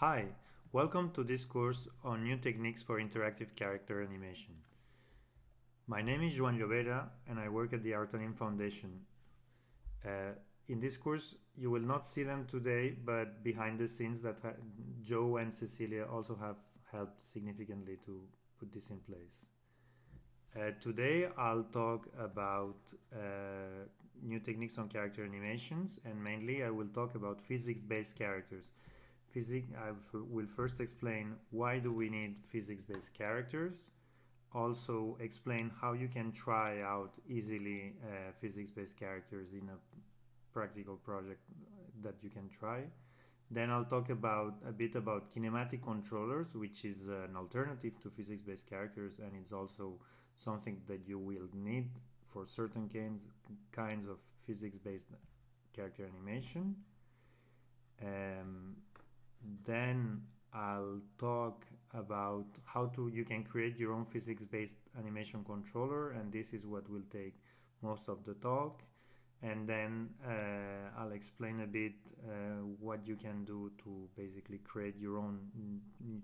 Hi, welcome to this course on new techniques for interactive character animation. My name is Joan Llobera and I work at the Artanim Foundation. Uh, in this course, you will not see them today, but behind the scenes that Joe and Cecilia also have helped significantly to put this in place. Uh, today, I'll talk about uh, new techniques on character animations, and mainly I will talk about physics-based characters. Physics, I will first explain why do we need physics-based characters, also explain how you can try out easily uh, physics-based characters in a practical project that you can try. Then I'll talk about a bit about kinematic controllers, which is an alternative to physics-based characters, and it's also something that you will need for certain kinds kinds of physics-based character animation. Um, then I'll talk about how to you can create your own physics-based animation controller, and this is what will take most of the talk and then uh, I'll explain a bit uh, what you can do to basically create your own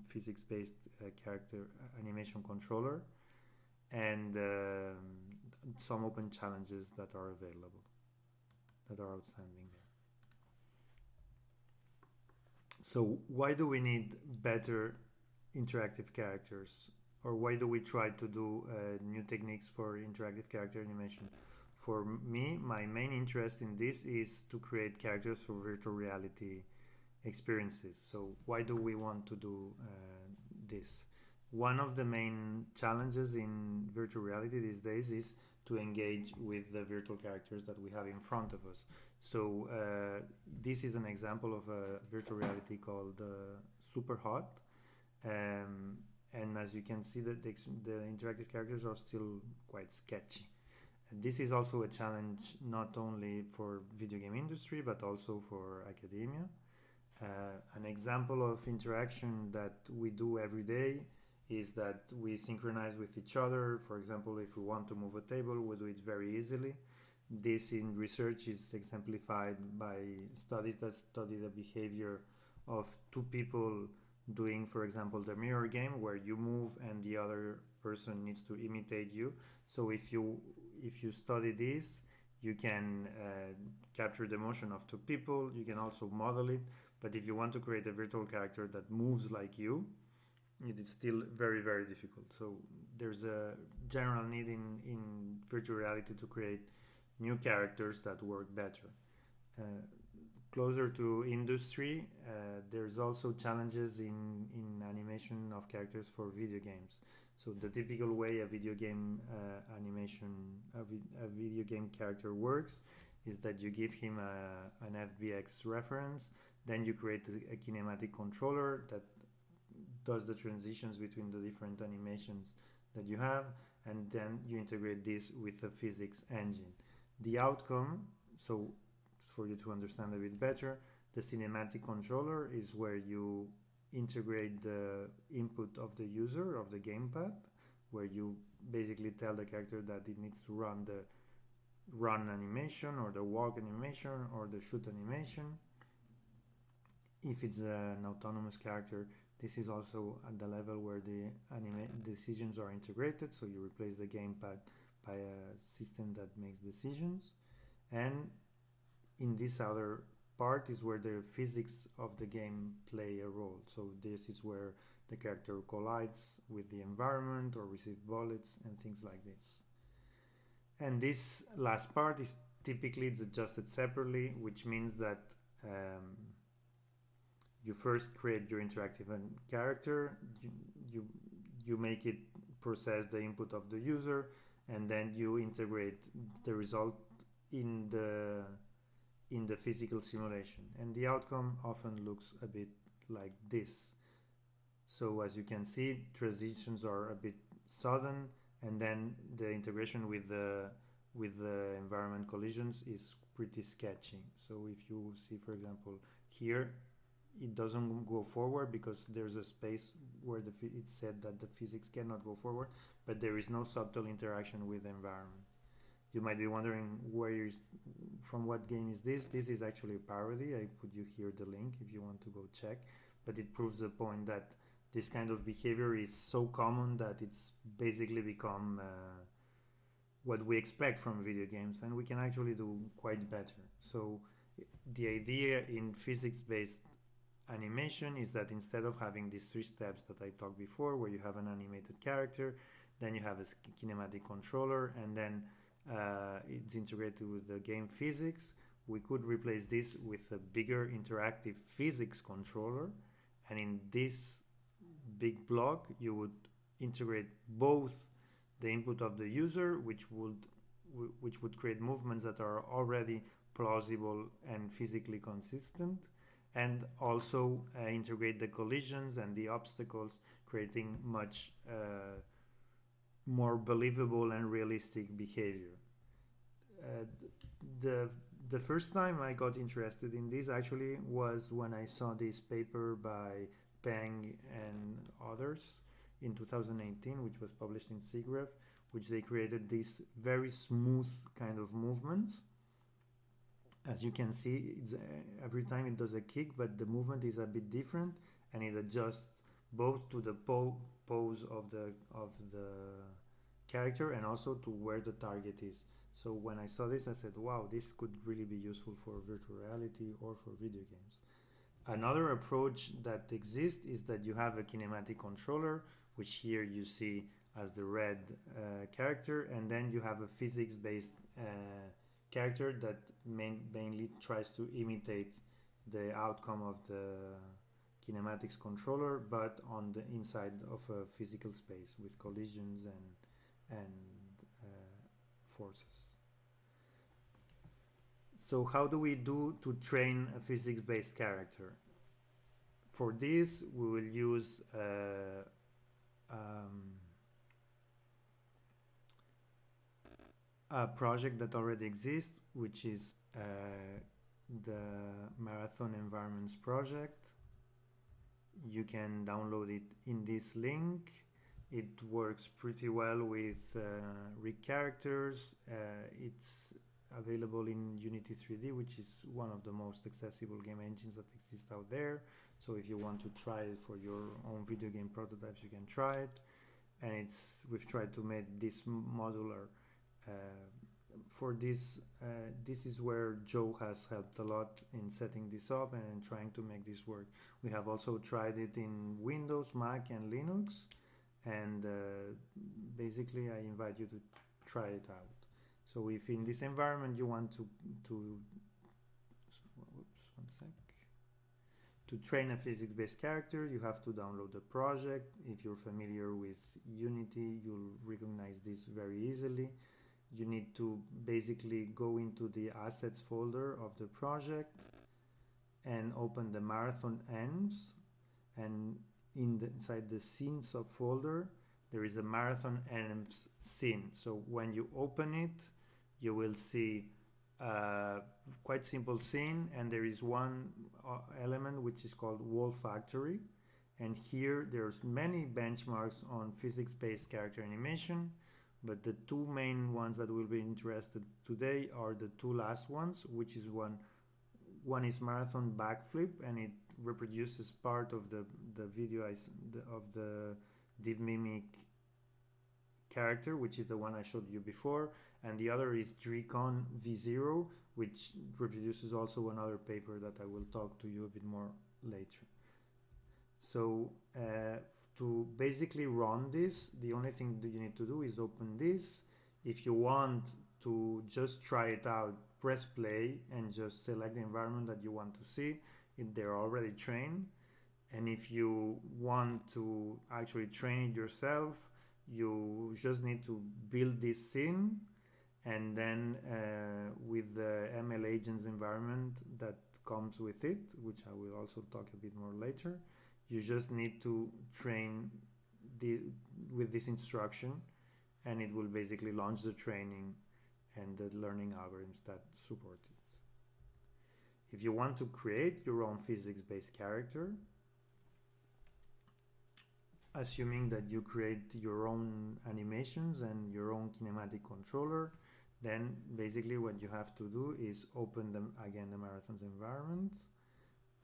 physics-based uh, character animation controller and um, some open challenges that are available that are outstanding there. So why do we need better interactive characters or why do we try to do uh, new techniques for interactive character animation? for me, my main interest in this is to create characters for virtual reality experiences. So why do we want to do uh, this? One of the main challenges in virtual reality these days is to engage with the virtual characters that we have in front of us. So uh, this is an example of a virtual reality called uh, Superhot. Um, and as you can see, that the, the interactive characters are still quite sketchy this is also a challenge not only for video game industry but also for academia. Uh, an example of interaction that we do every day is that we synchronize with each other. For example, if we want to move a table, we do it very easily. This in research is exemplified by studies that study the behavior of two people doing, for example, the mirror game where you move and the other person needs to imitate you. So if you if you study this, you can uh, capture the motion of two people. You can also model it. But if you want to create a virtual character that moves like you, it is still very, very difficult. So there's a general need in, in virtual reality to create new characters that work better. Uh, closer to industry, uh, there's also challenges in, in animation of characters for video games. So the typical way a video game uh, animation, a, vi a, video game character works is that you give him a, an FBX reference, then you create a, a kinematic controller that does the transitions between the different animations that you have, and then you integrate this with a physics engine. The outcome, so for you to understand a bit better, the kinematic controller is where you integrate the input of the user of the gamepad where you basically tell the character that it needs to run the run animation or the walk animation or the shoot animation. If it's an autonomous character this is also at the level where the anima decisions are integrated so you replace the gamepad by a system that makes decisions and in this other part is where the physics of the game play a role. So this is where the character collides with the environment or receive bullets and things like this. And this last part is typically it's adjusted separately, which means that um, you first create your interactive character, you, you, you make it process the input of the user, and then you integrate the result in the in the physical simulation. And the outcome often looks a bit like this. So as you can see transitions are a bit sudden and then the integration with the with the environment collisions is pretty sketchy. So if you see for example here it doesn't go forward because there's a space where the it's said that the physics cannot go forward but there is no subtle interaction with the environment. You might be wondering where is from what game is this? This is actually a parody. I put you here the link if you want to go check. But it proves the point that this kind of behavior is so common that it's basically become uh, what we expect from video games and we can actually do quite better. So the idea in physics-based animation is that instead of having these three steps that I talked before where you have an animated character then you have a kinematic controller and then uh, it's integrated with the game physics we could replace this with a bigger interactive physics controller. And in this big block you would integrate both the input of the user which would which would create movements that are already plausible and physically consistent and also uh, integrate the collisions and the obstacles creating much uh, more believable and realistic behavior uh, the the first time I got interested in this actually was when I saw this paper by Peng and others in 2018, which was published in SIGGRAPH, which they created these very smooth kind of movements. As you can see, uh, every time it does a kick, but the movement is a bit different and it adjusts both to the po pose of the of the character and also to where the target is. So when I saw this, I said, wow, this could really be useful for virtual reality or for video games. Another approach that exists is that you have a kinematic controller, which here you see as the red uh, character, and then you have a physics-based uh, character that main, mainly tries to imitate the outcome of the kinematics controller, but on the inside of a physical space with collisions and and uh, forces. So how do we do to train a physics-based character? For this, we will use uh, um, a project that already exists, which is uh, the Marathon Environments project. You can download it in this link. It works pretty well with uh, rig characters. Uh, it's available in Unity 3D, which is one of the most accessible game engines that exist out there. So if you want to try it for your own video game prototypes, you can try it. And it's we've tried to make this modular. Uh, for this, uh, this is where Joe has helped a lot in setting this up and trying to make this work. We have also tried it in Windows, Mac, and Linux. And uh, basically, I invite you to try it out. So if in this environment you want to, to whoops, one sec. To train a physics-based character, you have to download the project. If you're familiar with Unity, you'll recognize this very easily. You need to basically go into the assets folder of the project and open the marathon ends. And in the, inside the scene subfolder there is a marathon ends scene. So when you open it you will see a quite simple scene and there is one uh, element which is called wall factory. And here there's many benchmarks on physics-based character animation but the two main ones that we'll be interested today are the two last ones which is one one is marathon backflip and it reproduces part of the the video of the DeepMimic character which is the one I showed you before and the other is DRECON V0, which reproduces also another paper that I will talk to you a bit more later. So uh, to basically run this, the only thing that you need to do is open this. If you want to just try it out, press play and just select the environment that you want to see. If they're already trained. And if you want to actually train it yourself, you just need to build this scene and then uh, with the ML agents environment that comes with it, which I will also talk a bit more later, you just need to train the, with this instruction and it will basically launch the training and the learning algorithms that support it. If you want to create your own physics-based character, assuming that you create your own animations and your own kinematic controller, then basically what you have to do is open them again the marathons environment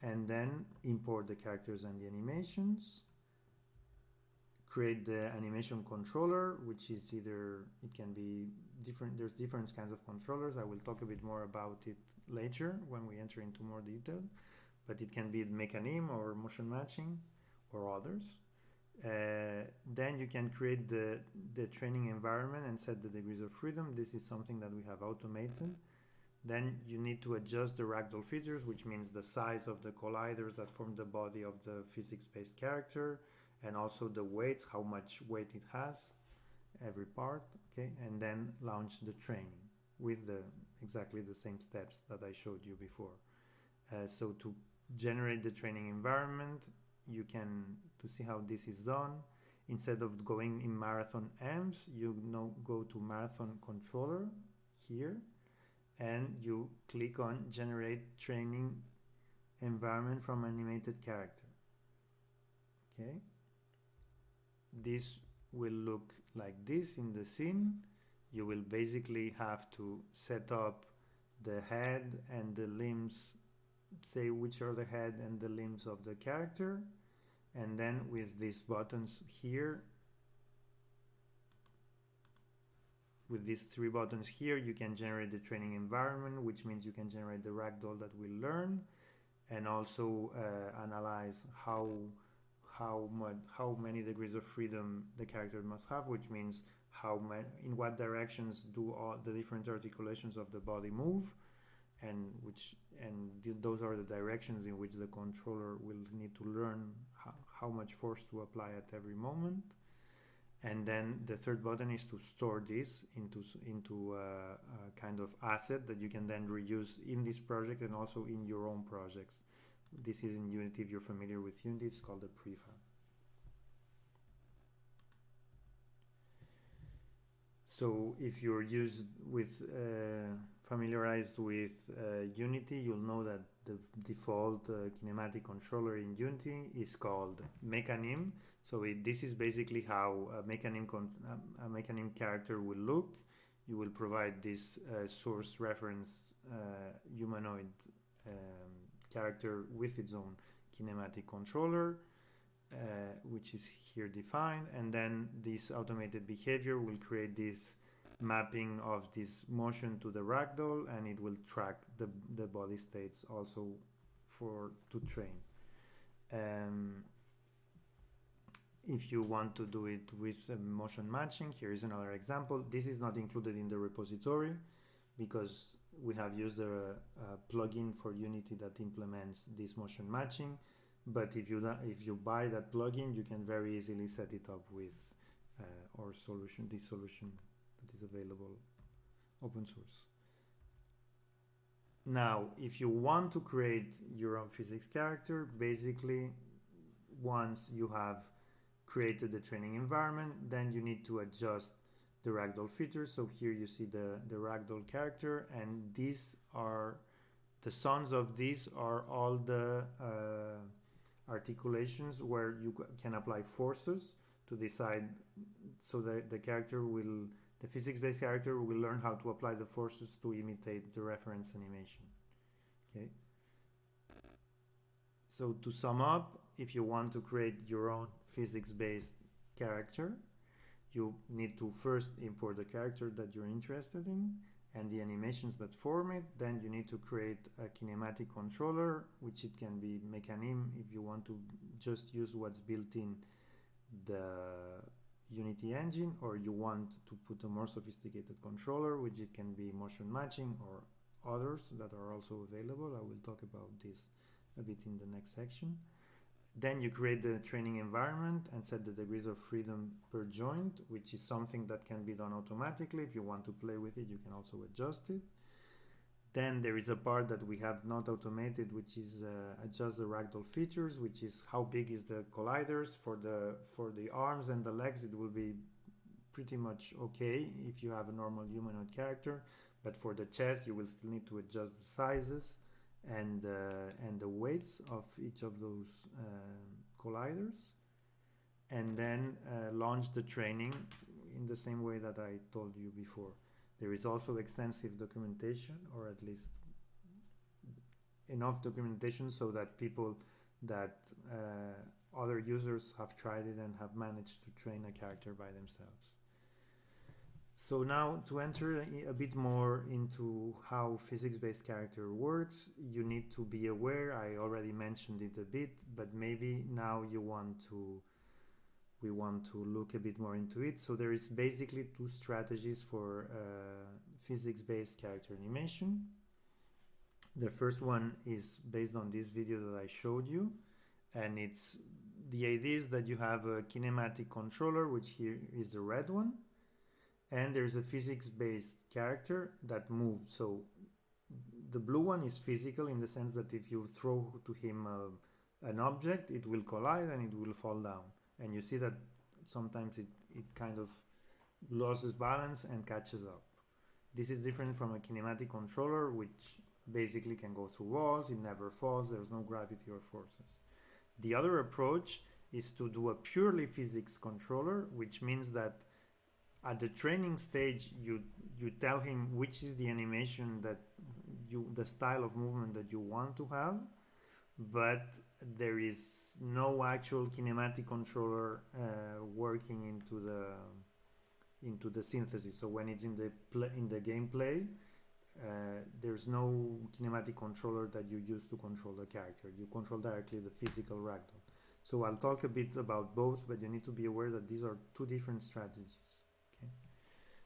and then import the characters and the animations create the animation controller which is either it can be different there's different kinds of controllers. I will talk a bit more about it later when we enter into more detail but it can be Mecanim or motion matching or others. Uh, then you can create the the training environment and set the degrees of freedom. This is something that we have automated then you need to adjust the ragdoll features which means the size of the colliders that form the body of the physics-based character and also the weights how much weight it has every part okay? And then launch the training with the exactly the same steps that I showed you before. Uh, so to generate the training environment you can to see how this is done instead of going in marathon amps you now go to marathon controller here and you click on generate training environment from animated character. Okay? This will look like this in the scene. You will basically have to set up the head and the limbs say which are the head and the limbs of the character. And then with these buttons here with these three buttons here you can generate the training environment which means you can generate the ragdoll that will learn and also uh, analyze how how much how many degrees of freedom the character must have which means how in what directions do all the different articulations of the body move and which and th those are the directions in which the controller will need to learn how, how much force to apply at every moment and then the third button is to store this into into a, a, kind of asset that you can then reuse in this project and also in your own projects. This is in unity if you're familiar with unity it's called a prefab. So if you're used with uh, familiarized with uh, unity you'll know that the default uh, kinematic controller in unity is called Mecanim so it, this is basically how a Mecanim, a Mecanim character will look. You will provide this uh, source reference uh, humanoid um, character with its own kinematic controller, uh, which is here defined. And then this automated behavior will create this mapping of this motion to the ragdoll and it will track the, the body states also for to train. Um, if you want to do it with motion matching, here is another example. This is not included in the repository because we have used a, a plugin for Unity that implements this motion matching. But if you if you buy that plugin, you can very easily set it up with uh, our solution, this solution that is available open source. Now, if you want to create your own physics character, basically, once you have created the training environment, then you need to adjust the ragdoll features. So here you see the, the ragdoll character and these are, the sons of these are all the uh, articulations where you can apply forces to decide so that the character will, the physics-based character will learn how to apply the forces to imitate the reference animation. Okay. So to sum up, if you want to create your own physics-based character, you need to first import the character that you're interested in and the animations that form it. Then you need to create a kinematic controller, which it can be Mecanim if you want to just use what's built in the Unity engine, or you want to put a more sophisticated controller, which it can be motion matching or others that are also available. I will talk about this a bit in the next section. Then you create the training environment and set the degrees of freedom per joint, which is something that can be done automatically. If you want to play with it, you can also adjust it. Then there is a part that we have not automated, which is uh, adjust the ragdoll features, which is how big is the colliders for the for the arms and the legs. It will be pretty much okay if you have a normal humanoid character, but for the chest, you will still need to adjust the sizes and uh, and the weights of each of those uh, colliders and then uh, launch the training in the same way that I told you before. There is also extensive documentation or at least enough documentation so that people that uh, other users have tried it and have managed to train a character by themselves. So now to enter a bit more into how physics-based character works, you need to be aware, I already mentioned it a bit, but maybe now you want to we want to look a bit more into it. So there is basically two strategies for uh, physics-based character animation. The first one is based on this video that I showed you, and it's the idea is that you have a kinematic controller, which here is the red one, and there's a physics-based character that moves. So the blue one is physical in the sense that if you throw to him uh, an object, it will collide and it will fall down and you see that sometimes it, it kind of loses balance and catches up. This is different from a kinematic controller which basically can go through walls, it never falls, there's no gravity or forces. The other approach is to do a purely physics controller, which means that at the training stage you you tell him which is the animation that you the style of movement that you want to have but there is no actual kinematic controller uh, working into the into the synthesis. So when it's in the play, in the gameplay, uh, there's no kinematic controller that you use to control the character. You control directly the physical ragdoll. So I'll talk a bit about both, but you need to be aware that these are two different strategies. Okay.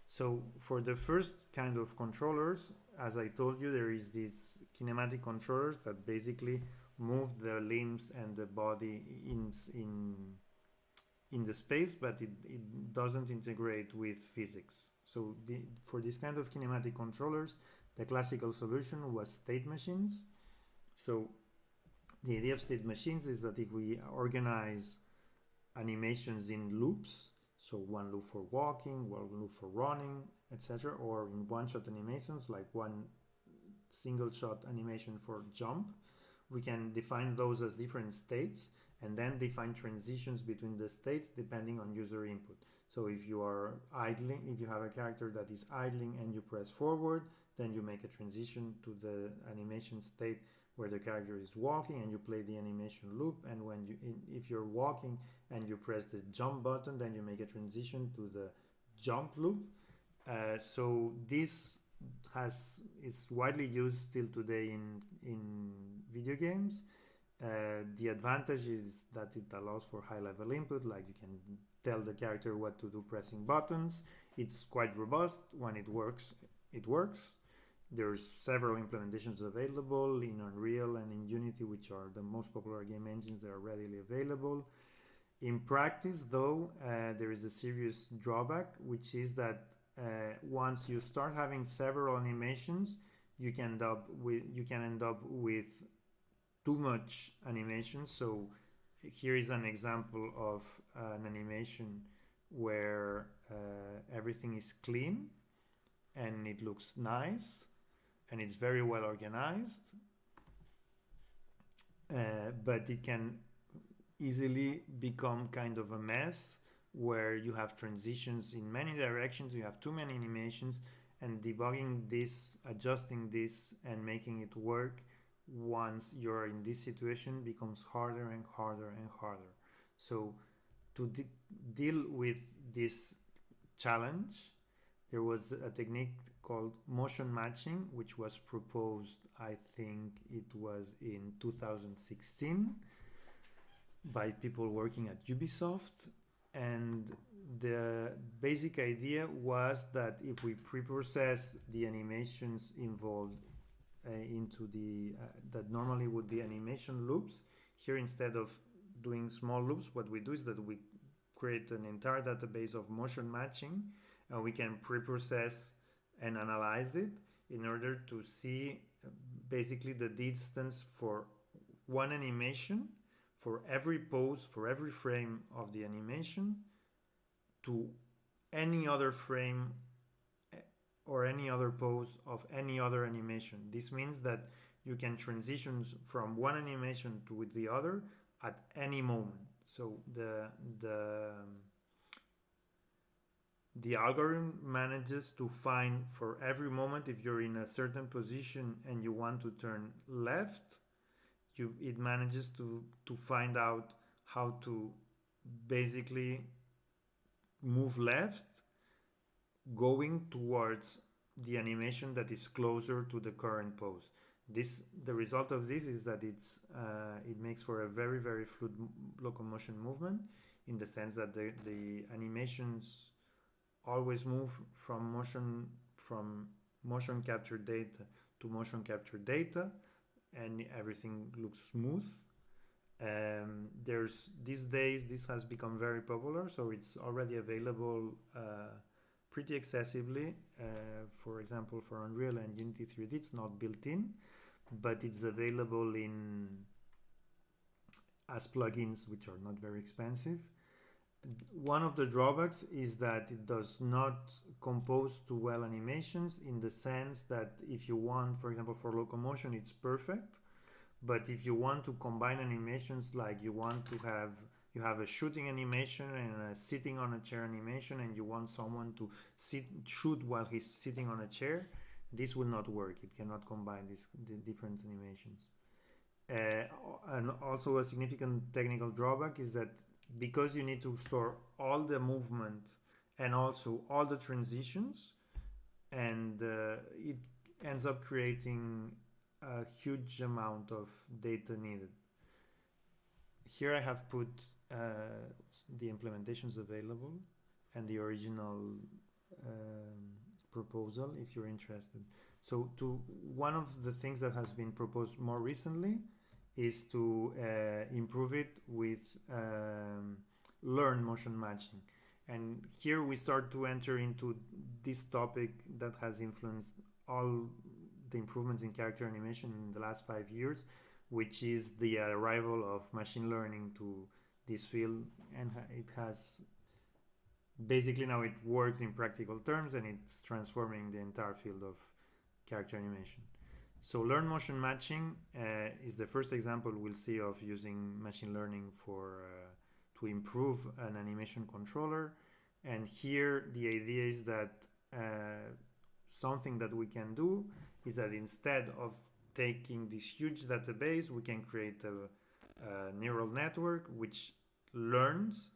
So for the first kind of controllers, as I told you, there is these kinematic controllers that basically move the limbs and the body in in in the space but it, it doesn't integrate with physics. So the, for this kind of kinematic controllers the classical solution was state machines. So the idea of state machines is that if we organize animations in loops so one loop for walking one loop for running etc or in one shot animations like one single shot animation for jump we can define those as different states and then define transitions between the states depending on user input. So if you are idling, if you have a character that is idling and you press forward, then you make a transition to the animation state where the character is walking and you play the animation loop and when you if you're walking and you press the jump button then you make a transition to the jump loop uh, so this has is widely used still today in in video games. Uh, the advantage is that it allows for high level input, like you can tell the character what to do pressing buttons. It's quite robust. When it works, it works. There's several implementations available in Unreal and in Unity, which are the most popular game engines that are readily available. In practice, though, uh, there is a serious drawback, which is that uh, once you start having several animations, you can end up with you can end up with too much animation. So here is an example of an animation where uh, everything is clean and it looks nice and it's very well organized. Uh, but it can easily become kind of a mess where you have transitions in many directions, you have too many animations, and debugging this, adjusting this, and making it work once you're in this situation becomes harder and harder and harder. So to de deal with this challenge, there was a technique called motion matching, which was proposed, I think it was in 2016 by people working at Ubisoft and the basic idea was that if we pre-process the animations involved uh, into the uh, that normally would be animation loops here instead of doing small loops what we do is that we create an entire database of motion matching and we can pre-process and analyze it in order to see uh, basically the distance for one animation for every pose, for every frame of the animation to any other frame eh, or any other pose of any other animation. This means that you can transition from one animation to the other at any moment. So the the the algorithm manages to find for every moment if you're in a certain position and you want to turn left you it manages to to find out how to basically move left going towards the animation that is closer to the current pose. This the result of this is that it's uh, it makes for a very very fluid locomotion movement in the sense that the, the animations always move from motion from motion capture data to motion capture data and everything looks smooth. Um, there's these days this has become very popular so it's already available uh, pretty accessibly uh, for example for Unreal and Unity 3D it's not built in but it's available in as plugins which are not very expensive one of the drawbacks is that it does not compose to well animations in the sense that if you want for example for locomotion it's perfect. But if you want to combine animations like you want to have you have a shooting animation and a sitting on a chair animation and you want someone to sit shoot while he's sitting on a chair this will not work. It cannot combine these the different animations. Uh, and also a significant technical drawback is that because you need to store all the movement and also all the transitions and uh, it ends up creating a huge amount of data needed. Here I have put uh, the implementations available and the original um, proposal if you're interested. So to one of the things that has been proposed more recently is to uh, improve it with um, learn motion matching. And here we start to enter into this topic that has influenced all the improvements in character animation in the last five years, which is the arrival of machine learning to this field. And it has basically now it works in practical terms and it's transforming the entire field of character animation. So learn motion matching uh, is the first example we'll see of using machine learning for uh, to improve an animation controller. And here the idea is that uh, something that we can do is that instead of taking this huge database, we can create a, a neural network which learns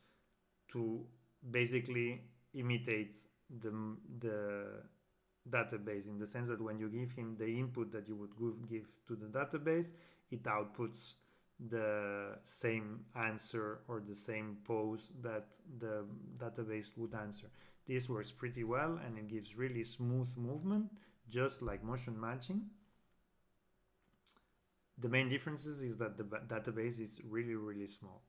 to basically imitate the, the database in the sense that when you give him the input that you would give to the database, it outputs the same answer or the same pose that the database would answer. This works pretty well and it gives really smooth movement, just like motion matching. The main differences is that the database is really, really small.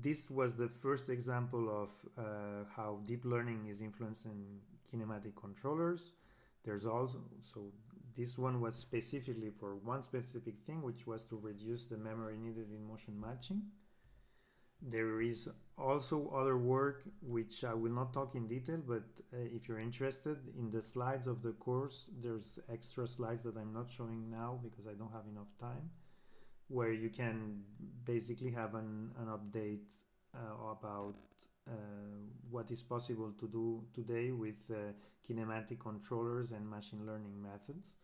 This was the first example of uh, how deep learning is influencing kinematic controllers. There's also, so this one was specifically for one specific thing, which was to reduce the memory needed in motion matching. There is also other work, which I will not talk in detail, but uh, if you're interested in the slides of the course, there's extra slides that I'm not showing now because I don't have enough time where you can basically have an, an update uh, about uh, what is possible to do today with uh, kinematic controllers and machine learning methods.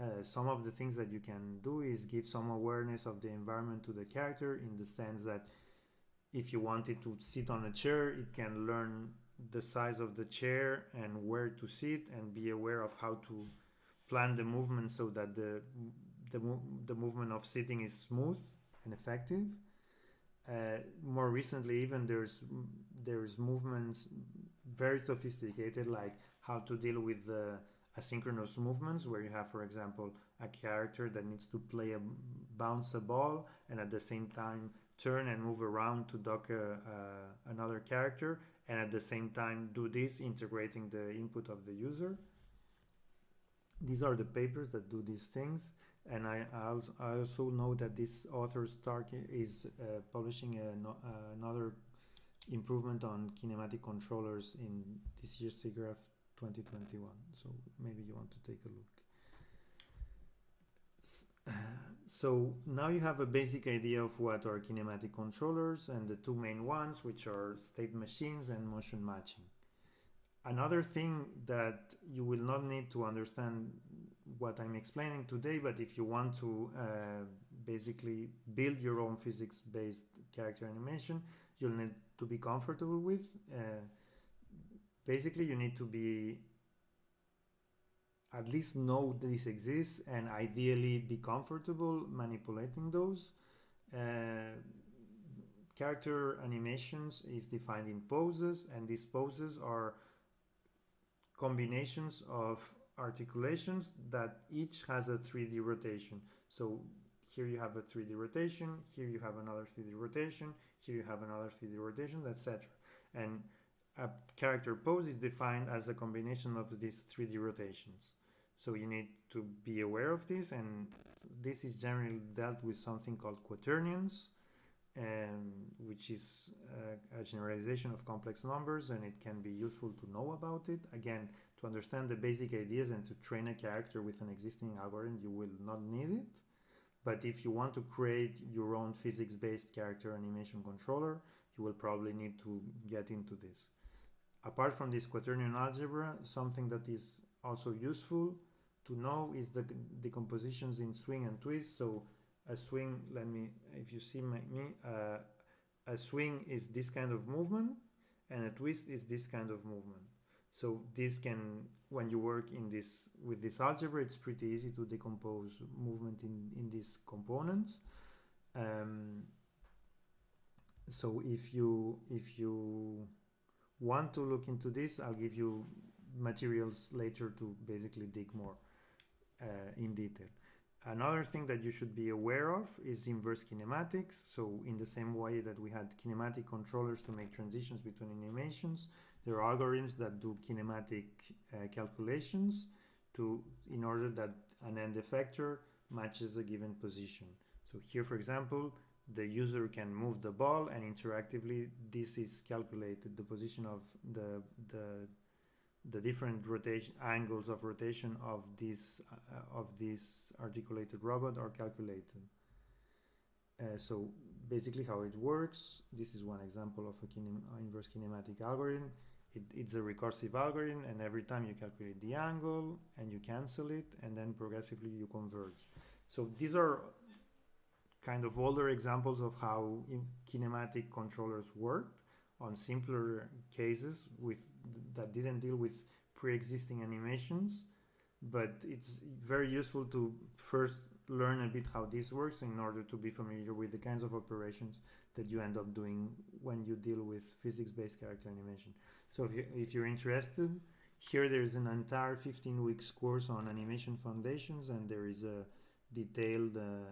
Uh, some of the things that you can do is give some awareness of the environment to the character in the sense that if you wanted to sit on a chair, it can learn the size of the chair and where to sit and be aware of how to plan the movement so that the the, the movement of sitting is smooth and effective. Uh, more recently, even there's there's movements very sophisticated, like how to deal with the asynchronous movements, where you have, for example, a character that needs to play a bounce a ball and at the same time turn and move around to dock a, uh, another character, and at the same time do this, integrating the input of the user. These are the papers that do these things and I, I also know that this author Starke is uh, publishing a, uh, another improvement on kinematic controllers in this year's SIGGRAPH 2021. So maybe you want to take a look. So now you have a basic idea of what are kinematic controllers and the two main ones, which are state machines and motion matching. Another thing that you will not need to understand what I'm explaining today, but if you want to uh, basically build your own physics-based character animation, you'll need to be comfortable with. Uh, basically, you need to be at least know this exists and ideally be comfortable manipulating those. Uh, character animations is defined in poses and these poses are combinations of articulations that each has a 3D rotation. So here you have a 3D rotation, here you have another 3D rotation, here you have another 3D rotation, etc. And a character pose is defined as a combination of these 3D rotations. So you need to be aware of this and this is generally dealt with something called quaternions um, which is a, a, generalization of complex numbers and it can be useful to know about it. Again, to understand the basic ideas and to train a character with an existing algorithm, you will not need it. But if you want to create your own physics-based character animation controller, you will probably need to get into this. Apart from this quaternion algebra, something that is also useful to know is the decompositions in swing and twist. So a swing, let me, if you see my, me, uh, a swing is this kind of movement and a twist is this kind of movement. So this can, when you work in this with this algebra, it's pretty easy to decompose movement in, in these components. Um, so if you if you want to look into this, I'll give you materials later to basically dig more uh, in detail. Another thing that you should be aware of is inverse kinematics. So in the same way that we had kinematic controllers to make transitions between animations, there are algorithms that do kinematic uh, calculations to in order that an end effector matches a given position. So here, for example, the user can move the ball and interactively this is calculated. The position of the, the the different rotation angles of rotation of this uh, of this articulated robot are calculated. Uh, so basically how it works, this is one example of a kinem inverse kinematic algorithm. It, it's a recursive algorithm and every time you calculate the angle and you cancel it and then progressively you converge. So these are kind of older examples of how kinematic controllers worked on simpler cases with that didn't deal with pre-existing animations but it's very useful to first learn a bit how this works in order to be familiar with the kinds of operations that you end up doing when you deal with physics-based character animation. So if, you, if you're interested, here there's an entire 15 weeks course on animation foundations and there is a detailed, uh,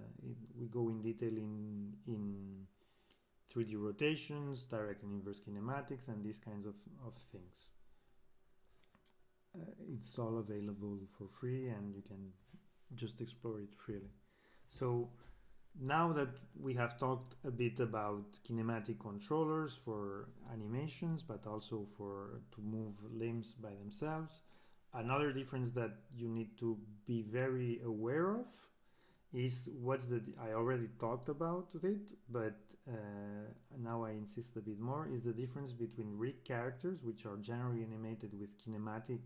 we go in detail in, in 3D rotations, direct and inverse kinematics, and these kinds of, of things. Uh, it's all available for free and you can just explore it freely. So now that we have talked a bit about kinematic controllers for animations, but also for to move limbs by themselves, another difference that you need to be very aware of is what's the I already talked about it, but uh, now I insist a bit more is the difference between rig characters, which are generally animated with kinematic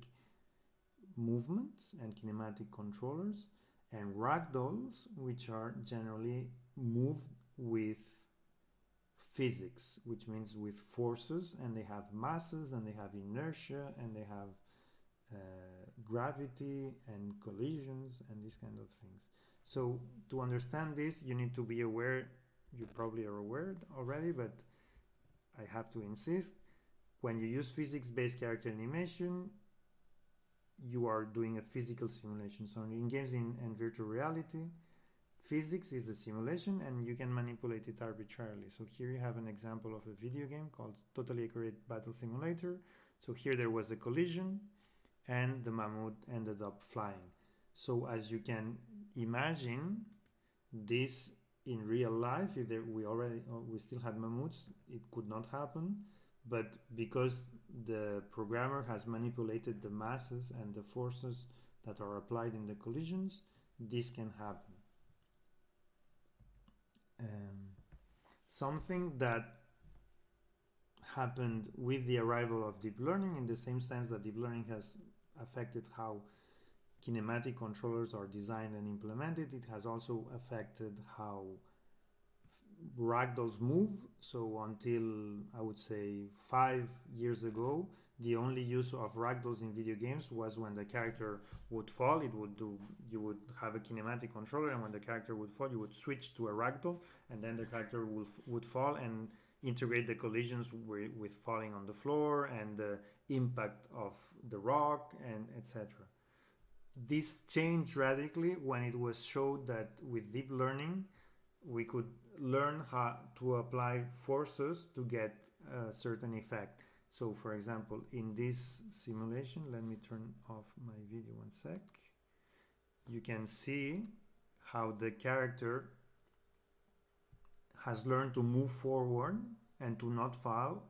movements and kinematic controllers, and ragdolls, which are generally moved with physics, which means with forces, and they have masses, and they have inertia, and they have uh, gravity and collisions, and these kind of things. So to understand this, you need to be aware, you probably are aware already, but I have to insist, when you use physics-based character animation, you are doing a physical simulation. So in games in, and virtual reality, physics is a simulation and you can manipulate it arbitrarily. So here you have an example of a video game called Totally Accurate Battle Simulator. So here there was a collision and the mammoth ended up flying. So as you can imagine this in real life, if we already uh, we still had mammoths, it could not happen. But because the programmer has manipulated the masses and the forces that are applied in the collisions, this can happen. Um, something that happened with the arrival of deep learning in the same sense that deep learning has affected how kinematic controllers are designed and implemented, it has also affected how ragdolls move. So until I would say five years ago, the only use of ragdolls in video games was when the character would fall. It would do. You would have a kinematic controller, and when the character would fall, you would switch to a ragdoll, and then the character would would fall and integrate the collisions with, with falling on the floor and the impact of the rock and etc. This changed radically when it was showed that with deep learning we could learn how to apply forces to get a certain effect. So for example, in this simulation, let me turn off my video one sec. You can see how the character has learned to move forward and to not fall,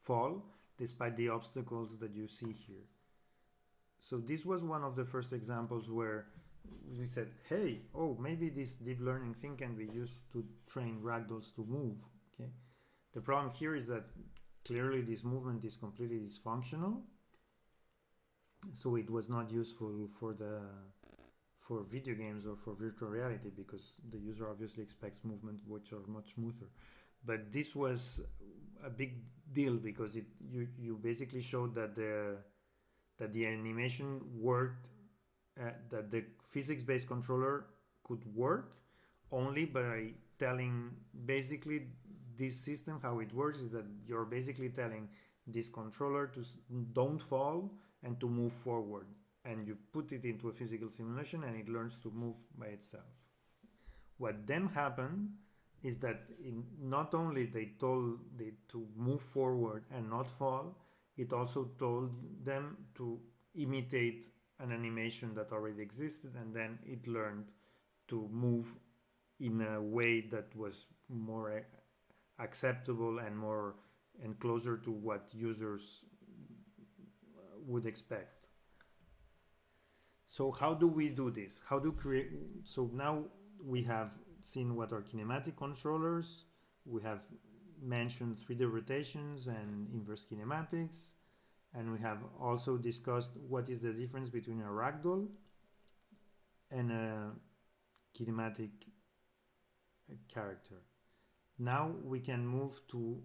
fall despite the obstacles that you see here. So this was one of the first examples where we said, hey, oh, maybe this deep learning thing can be used to train ragdolls to move. Okay. The problem here is that clearly this movement is completely dysfunctional. So it was not useful for the for video games or for virtual reality because the user obviously expects movement which are much smoother. But this was a big deal because it you you basically showed that the that the animation worked uh, that the physics-based controller could work only by telling basically this system how it works is that you're basically telling this controller to don't fall and to move forward. And you put it into a physical simulation and it learns to move by itself. What then happened is that in, not only they told it to move forward and not fall it also told them to imitate an animation that already existed and then it learned to move in a way that was more acceptable and more and closer to what users would expect. So how do we do this? How do create so now we have seen what are kinematic controllers we have mentioned 3d rotations and inverse kinematics and we have also discussed what is the difference between a ragdoll and a kinematic character. Now we can move to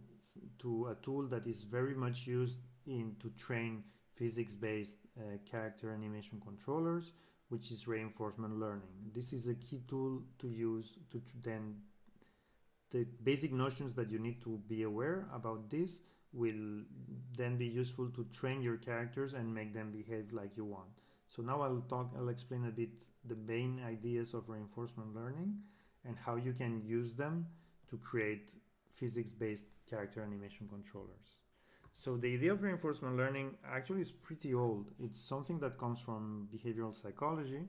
to a tool that is very much used in to train physics-based uh, character animation controllers, which is reinforcement learning. This is a key tool to use to then the basic notions that you need to be aware about this will then be useful to train your characters and make them behave like you want. So now I'll talk, I'll explain a bit the main ideas of reinforcement learning and how you can use them to create physics-based character animation controllers. So the idea of reinforcement learning actually is pretty old. It's something that comes from behavioral psychology.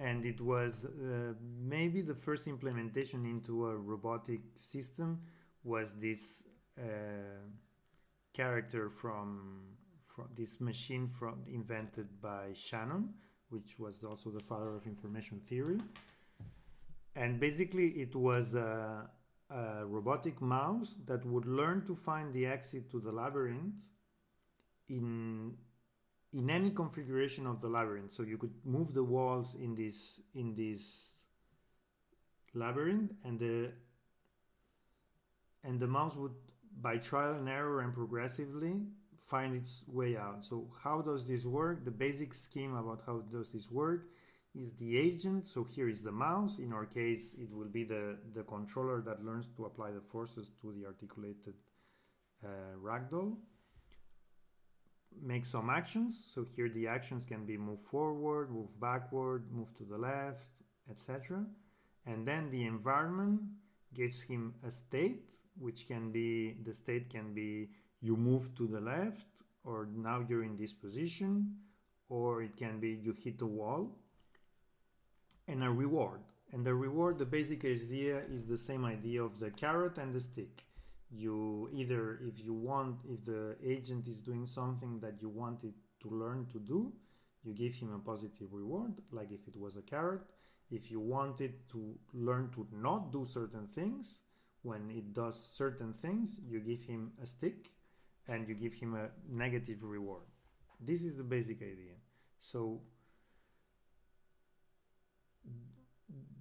And it was uh, maybe the first implementation into a robotic system was this uh, character from from this machine from invented by Shannon, which was also the father of information theory. And basically, it was a, a robotic mouse that would learn to find the exit to the labyrinth in in any configuration of the labyrinth. So you could move the walls in this in this labyrinth, and the and the mouse would by trial and error and progressively find its way out. So how does this work? The basic scheme about how does this work is the agent. So here is the mouse. In our case, it will be the, the controller that learns to apply the forces to the articulated uh, ragdoll. Make some actions. So here the actions can be move forward, move backward, move to the left, etc. And then the environment gives him a state, which can be, the state can be you move to the left, or now you're in this position, or it can be you hit the wall, and a reward. And the reward, the basic idea is the same idea of the carrot and the stick. You either, if you want, if the agent is doing something that you want it to learn to do, you give him a positive reward, like if it was a carrot if you want it to learn to not do certain things, when it does certain things, you give him a stick and you give him a negative reward. This is the basic idea. So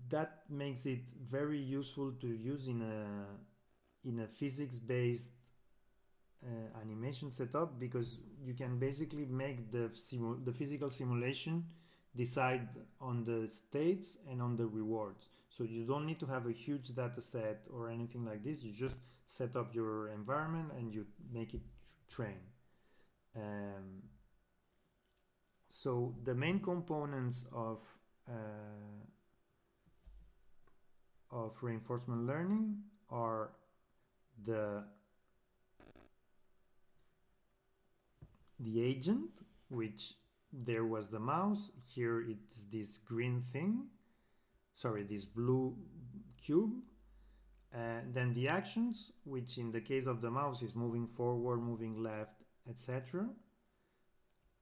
that makes it very useful to use in a in a physics-based uh, animation setup because you can basically make the the physical simulation decide on the states and on the rewards. So you don't need to have a huge data set or anything like this. You just set up your environment and you make it train. Um, so the main components of uh, of reinforcement learning are the the agent which there was the mouse here it's this green thing sorry this blue cube uh, then the actions which in the case of the mouse is moving forward moving left etc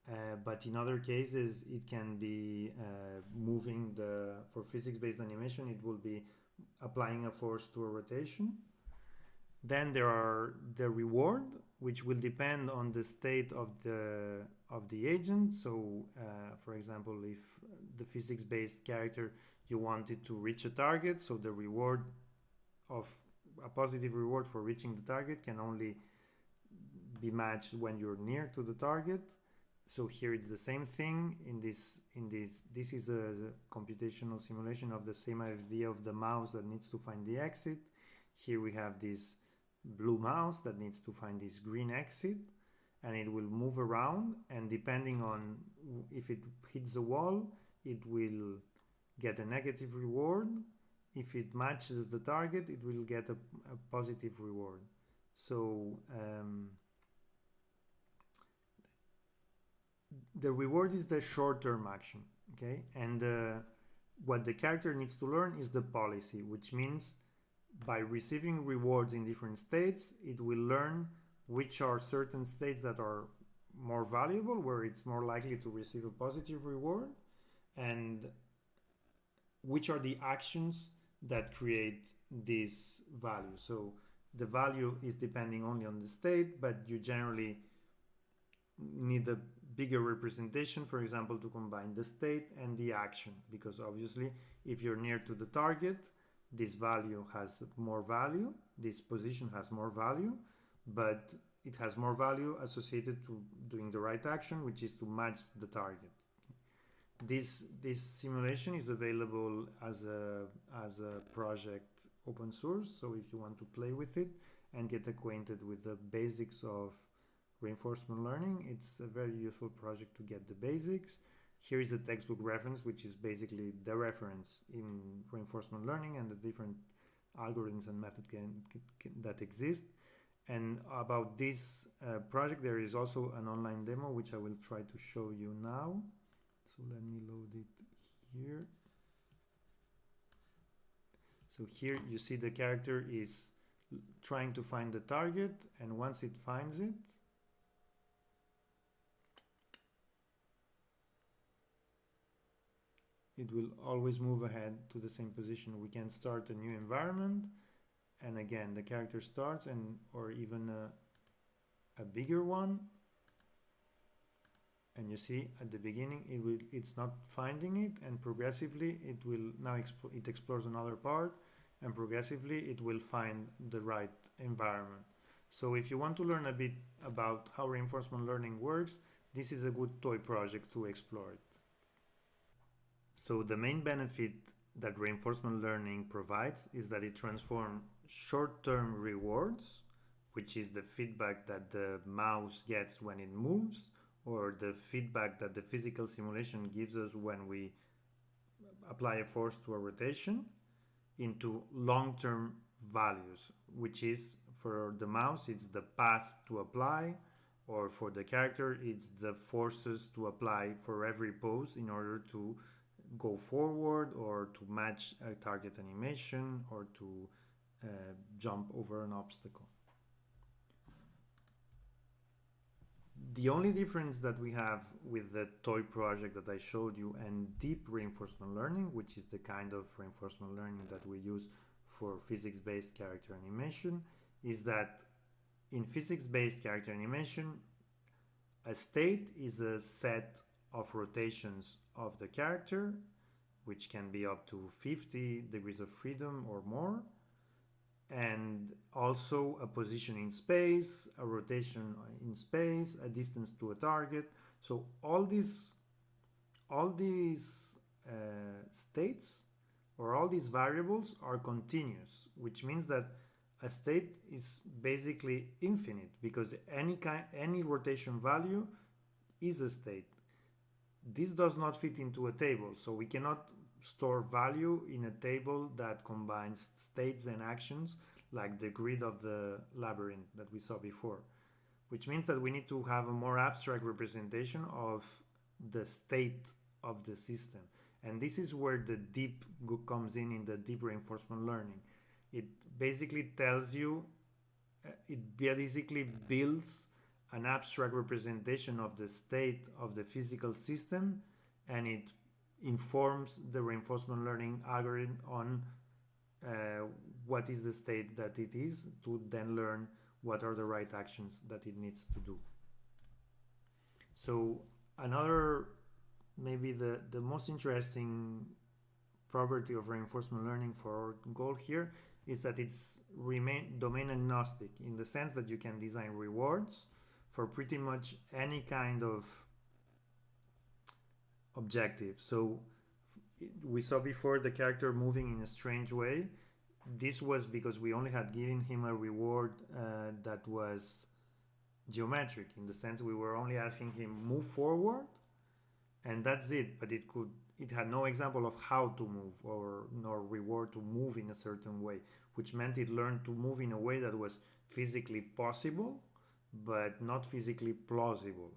uh, but in other cases it can be uh, moving the for physics based animation it will be applying a force to a rotation then there are the reward which will depend on the state of the of the agent. So uh, for example if the physics based character you wanted to reach a target so the reward of a positive reward for reaching the target can only be matched when you're near to the target. So here it's the same thing in this in this this is a computational simulation of the same idea of the mouse that needs to find the exit. Here we have this blue mouse that needs to find this green exit and it will move around and depending on if it hits the wall it will get a negative reward. If it matches the target it will get a, a positive reward. So um, the reward is the short-term action okay? And uh, what the character needs to learn is the policy which means by receiving rewards in different states it will learn which are certain states that are more valuable where it's more likely to receive a positive reward and which are the actions that create this value. So the value is depending only on the state but you generally need a bigger representation, for example, to combine the state and the action, because obviously if you're near to the target, this value has more value, this position has more value, but it has more value associated to doing the right action, which is to match the target. This, this simulation is available as a, as a project open source, so if you want to play with it and get acquainted with the basics of reinforcement learning. It's a very useful project to get the basics. Here is a textbook reference, which is basically the reference in reinforcement learning and the different algorithms and methods that exist. And about this uh, project, there is also an online demo, which I will try to show you now. So let me load it here. So here you see the character is trying to find the target, and once it finds it, it will always move ahead to the same position. We can start a new environment and again the character starts and or even a, a bigger one and you see at the beginning it will it's not finding it and progressively it will now exp it explores another part and progressively it will find the right environment so if you want to learn a bit about how reinforcement learning works this is a good toy project to explore it so the main benefit that reinforcement learning provides is that it transforms short-term rewards, which is the feedback that the mouse gets when it moves, or the feedback that the physical simulation gives us when we apply a force to a rotation, into long-term values, which is for the mouse, it's the path to apply, or for the character, it's the forces to apply for every pose in order to go forward or to match a target animation or to uh, jump over an obstacle. The only difference that we have with the toy project that I showed you and deep reinforcement learning, which is the kind of reinforcement learning that we use for physics-based character animation, is that in physics-based character animation, a state is a set of rotations of the character, which can be up to 50 degrees of freedom or more, and also a position in space, a rotation in space, a distance to a target. So all these, all these uh, states or all these variables are continuous, which means that a state is basically infinite because any kind, any rotation value is a state. This does not fit into a table, so we cannot store value in a table that combines states and actions like the grid of the labyrinth that we saw before, which means that we need to have a more abstract representation of the state of the system. And this is where the deep comes in in the deep reinforcement learning. It basically tells you, uh, it basically builds an abstract representation of the state of the physical system and it informs the reinforcement learning algorithm on uh, what is the state that it is to then learn what are the right actions that it needs to do. So another maybe the, the most interesting property of reinforcement learning for our goal here is that it's remain domain agnostic in the sense that you can design rewards for pretty much any kind of objective. So we saw before the character moving in a strange way. This was because we only had given him a reward uh, that was geometric in the sense we were only asking him move forward and that's it but it could it had no example of how to move or nor reward to move in a certain way which meant it learned to move in a way that was physically possible but not physically plausible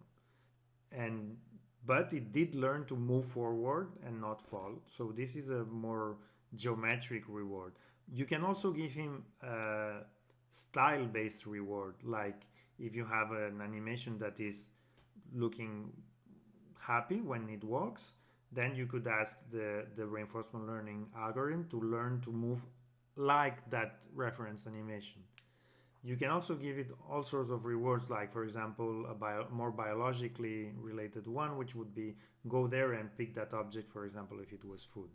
and but it did learn to move forward and not fall. So this is a more geometric reward. You can also give him a style-based reward, like if you have an animation that is looking happy when it walks, then you could ask the, the reinforcement learning algorithm to learn to move like that reference animation. You can also give it all sorts of rewards, like, for example, a bio more biologically related one, which would be go there and pick that object, for example, if it was food.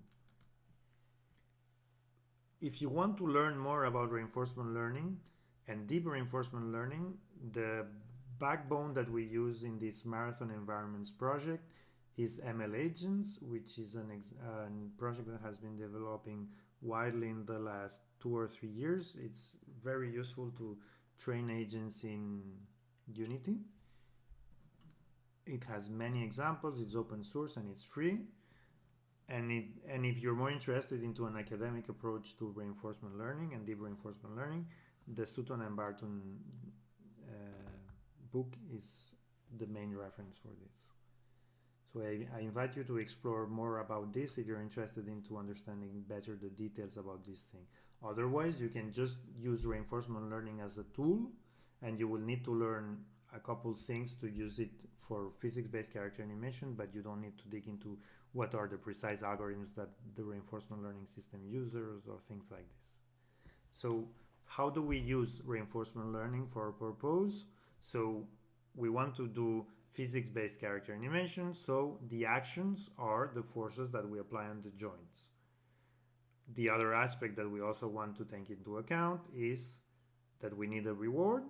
If you want to learn more about reinforcement learning and deep reinforcement learning, the backbone that we use in this marathon environments project is ML Agents, which is an uh, project that has been developing widely in the last two or three years. It's very useful to train agents in Unity. It has many examples, it's open source and it's free. And, it, and if you're more interested into an academic approach to reinforcement learning and deep reinforcement learning, the Sutton and Barto uh, book is the main reference for this. So I, I, invite you to explore more about this if you're interested into understanding better the details about this thing. Otherwise, you can just use reinforcement learning as a tool and you will need to learn a couple things to use it for physics-based character animation, but you don't need to dig into what are the precise algorithms that the reinforcement learning system uses or things like this. So how do we use reinforcement learning for a purpose? So we want to do physics-based character animation, so the actions are the forces that we apply on the joints. The other aspect that we also want to take into account is that we need a reward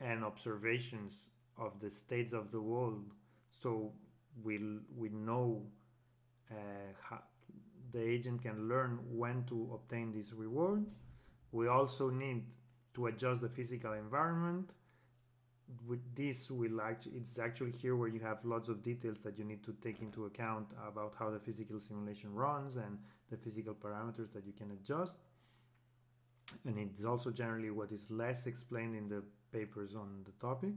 and observations of the states of the world so we we know uh, how the agent can learn when to obtain this reward. We also need to adjust the physical environment with this will actually it's actually here where you have lots of details that you need to take into account about how the physical simulation runs and the physical parameters that you can adjust. And it's also generally what is less explained in the papers on the topic.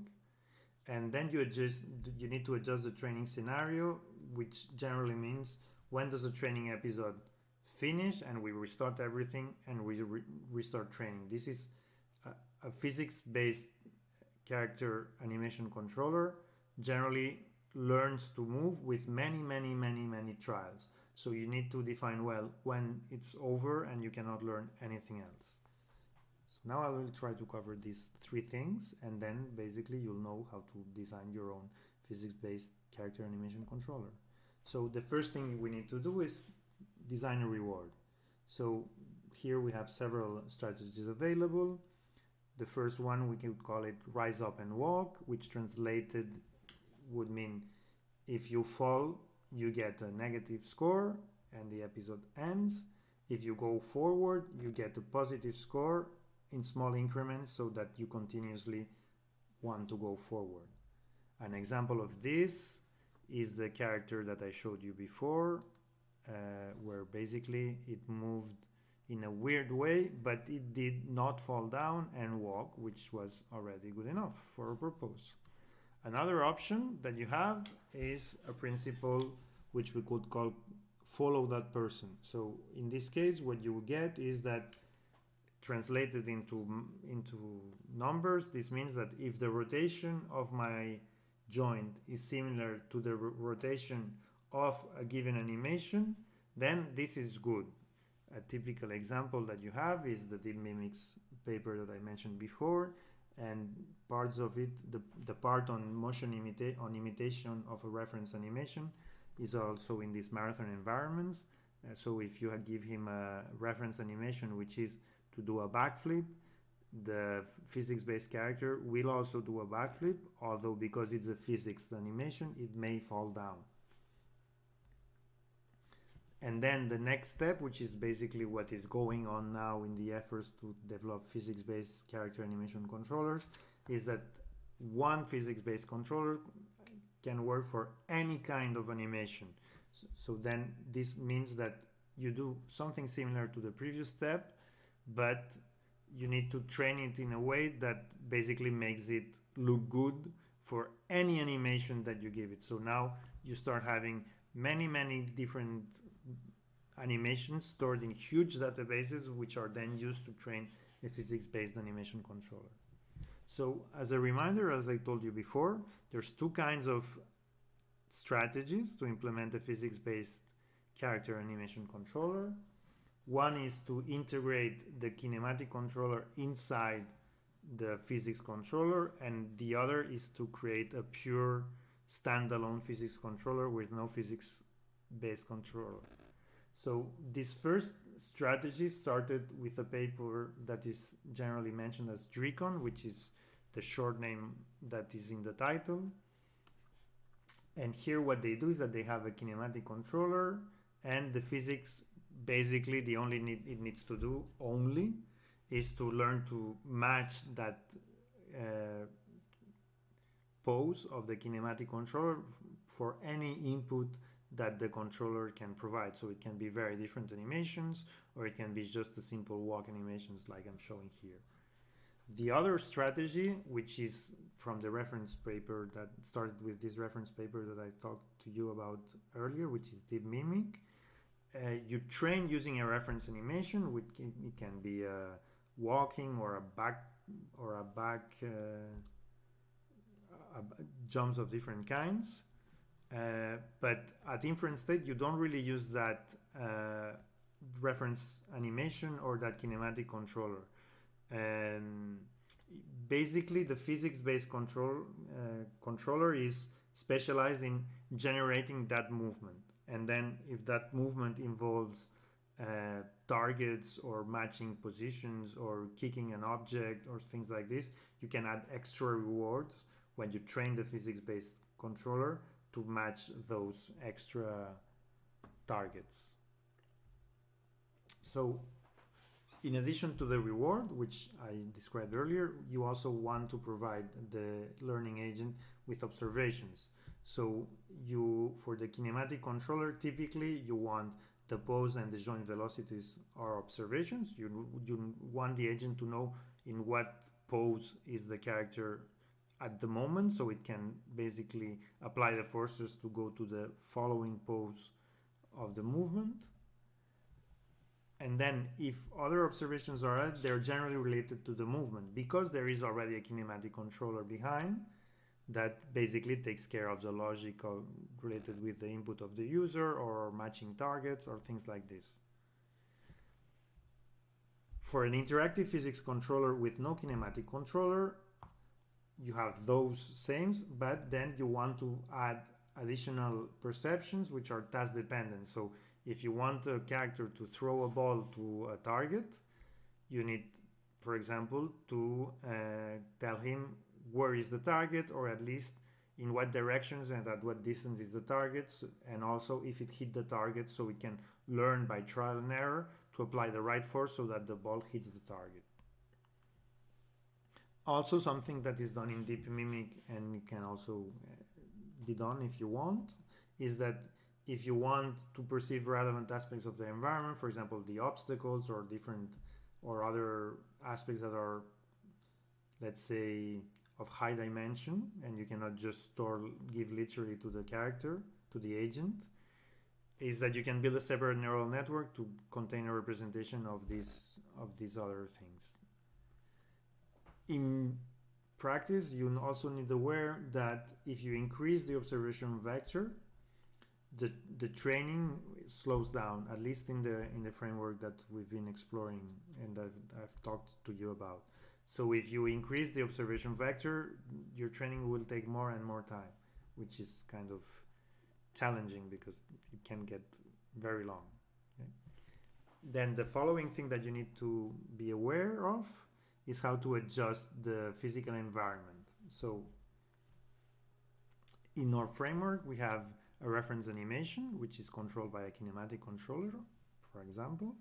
And then you adjust you need to adjust the training scenario which generally means when does the training episode finish and we restart everything and we re restart training. This is a, a physics based character animation controller generally learns to move with many, many, many, many trials. So you need to define well when it's over and you cannot learn anything else. So now I will try to cover these three things and then basically you'll know how to design your own physics-based character animation controller. So the first thing we need to do is design a reward. So here we have several strategies available. The first one, we could call it rise up and walk, which translated would mean if you fall, you get a negative score and the episode ends. If you go forward, you get a positive score in small increments so that you continuously want to go forward. An example of this is the character that I showed you before, uh, where basically it moved in a weird way, but it did not fall down and walk, which was already good enough for a purpose. Another option that you have is a principle which we could call follow that person. So in this case, what you would get is that translated into into numbers, this means that if the rotation of my joint is similar to the rotation of a given animation, then this is good. A typical example that you have is the DeepMimics paper that I mentioned before, and parts of it, the, the part on motion imita on imitation of a reference animation is also in these marathon environments. Uh, so if you give him a reference animation which is to do a backflip, the physics-based character will also do a backflip, although because it's a physics animation, it may fall down. And then the next step, which is basically what is going on now in the efforts to develop physics-based character animation controllers, is that one physics-based controller can work for any kind of animation. So, so then this means that you do something similar to the previous step, but you need to train it in a way that basically makes it look good for any animation that you give it. So now you start having many, many different animations stored in huge databases, which are then used to train a physics-based animation controller. So as a reminder, as I told you before, there's two kinds of strategies to implement a physics-based character animation controller. One is to integrate the kinematic controller inside the physics controller, and the other is to create a pure standalone physics controller with no physics-based controller. So this first strategy started with a paper that is generally mentioned as DRECON, which is the short name that is in the title. And here what they do is that they have a kinematic controller and the physics basically the only need it needs to do only is to learn to match that uh, pose of the kinematic controller for any input that the controller can provide. So it can be very different animations or it can be just a simple walk animations like I'm showing here. The other strategy, which is from the reference paper that started with this reference paper that I talked to you about earlier, which is DeepMimic, uh, you train using a reference animation, which can, it can be a walking or a back or a back uh, a, jumps of different kinds. Uh, but at inference state, you don't really use that uh, reference animation or that kinematic controller. And basically, the physics-based control uh, controller is specialized in generating that movement. And then if that movement involves uh, targets or matching positions or kicking an object or things like this, you can add extra rewards when you train the physics-based controller to match those extra targets. So in addition to the reward, which I described earlier, you also want to provide the learning agent with observations. So you, for the kinematic controller, typically you want the pose and the joint velocities are observations. You, you want the agent to know in what pose is the character at the moment, so it can basically apply the forces to go to the following pose of the movement. And then if other observations are added, they're generally related to the movement because there is already a kinematic controller behind that basically takes care of the logic of, related with the input of the user or matching targets or things like this. For an interactive physics controller with no kinematic controller, you have those sames, but then you want to add additional perceptions which are task dependent. So if you want a character to throw a ball to a target, you need, for example, to uh, tell him where is the target or at least in what directions and at what distance is the target and also if it hit the target so we can learn by trial and error to apply the right force so that the ball hits the target. Also something that is done in DeepMimic and can also uh, be done if you want is that if you want to perceive relevant aspects of the environment, for example, the obstacles or different or other aspects that are, let's say, of high dimension, and you cannot just store give literally to the character, to the agent, is that you can build a separate neural network to contain a representation of these of these other things. In practice, you also need to aware that if you increase the observation vector, the the training slows down. At least in the in the framework that we've been exploring and I've, I've talked to you about. So if you increase the observation vector, your training will take more and more time, which is kind of challenging because it can get very long. Okay? Then the following thing that you need to be aware of is how to adjust the physical environment. So in our framework, we have a reference animation, which is controlled by a kinematic controller, for example,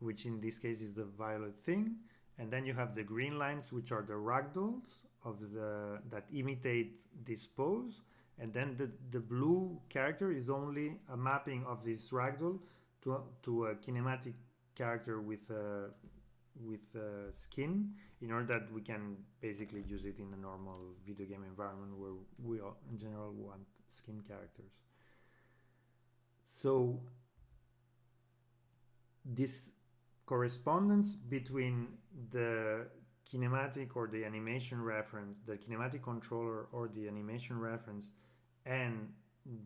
which in this case is the violet thing. And then you have the green lines, which are the ragdolls of the that imitate this pose and then the, the blue character is only a mapping of this ragdoll to to a kinematic character with a, with a skin in order that we can basically use it in a normal video game environment where we all, in general want skin characters. So this correspondence between the kinematic or the animation reference, the kinematic controller or the animation reference and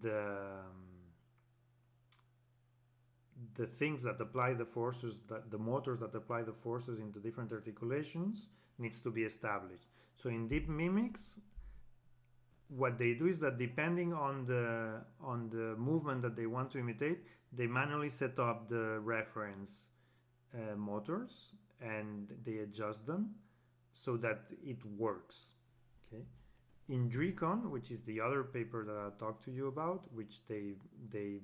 the um, the things that apply the forces that the motors that apply the forces into different articulations needs to be established. So in DeepMimics what they do is that depending on the on the movement that they want to imitate they manually set up the reference uh, motors and they adjust them so that it works okay? In DRECON, which is the other paper that I talked to you about, which they they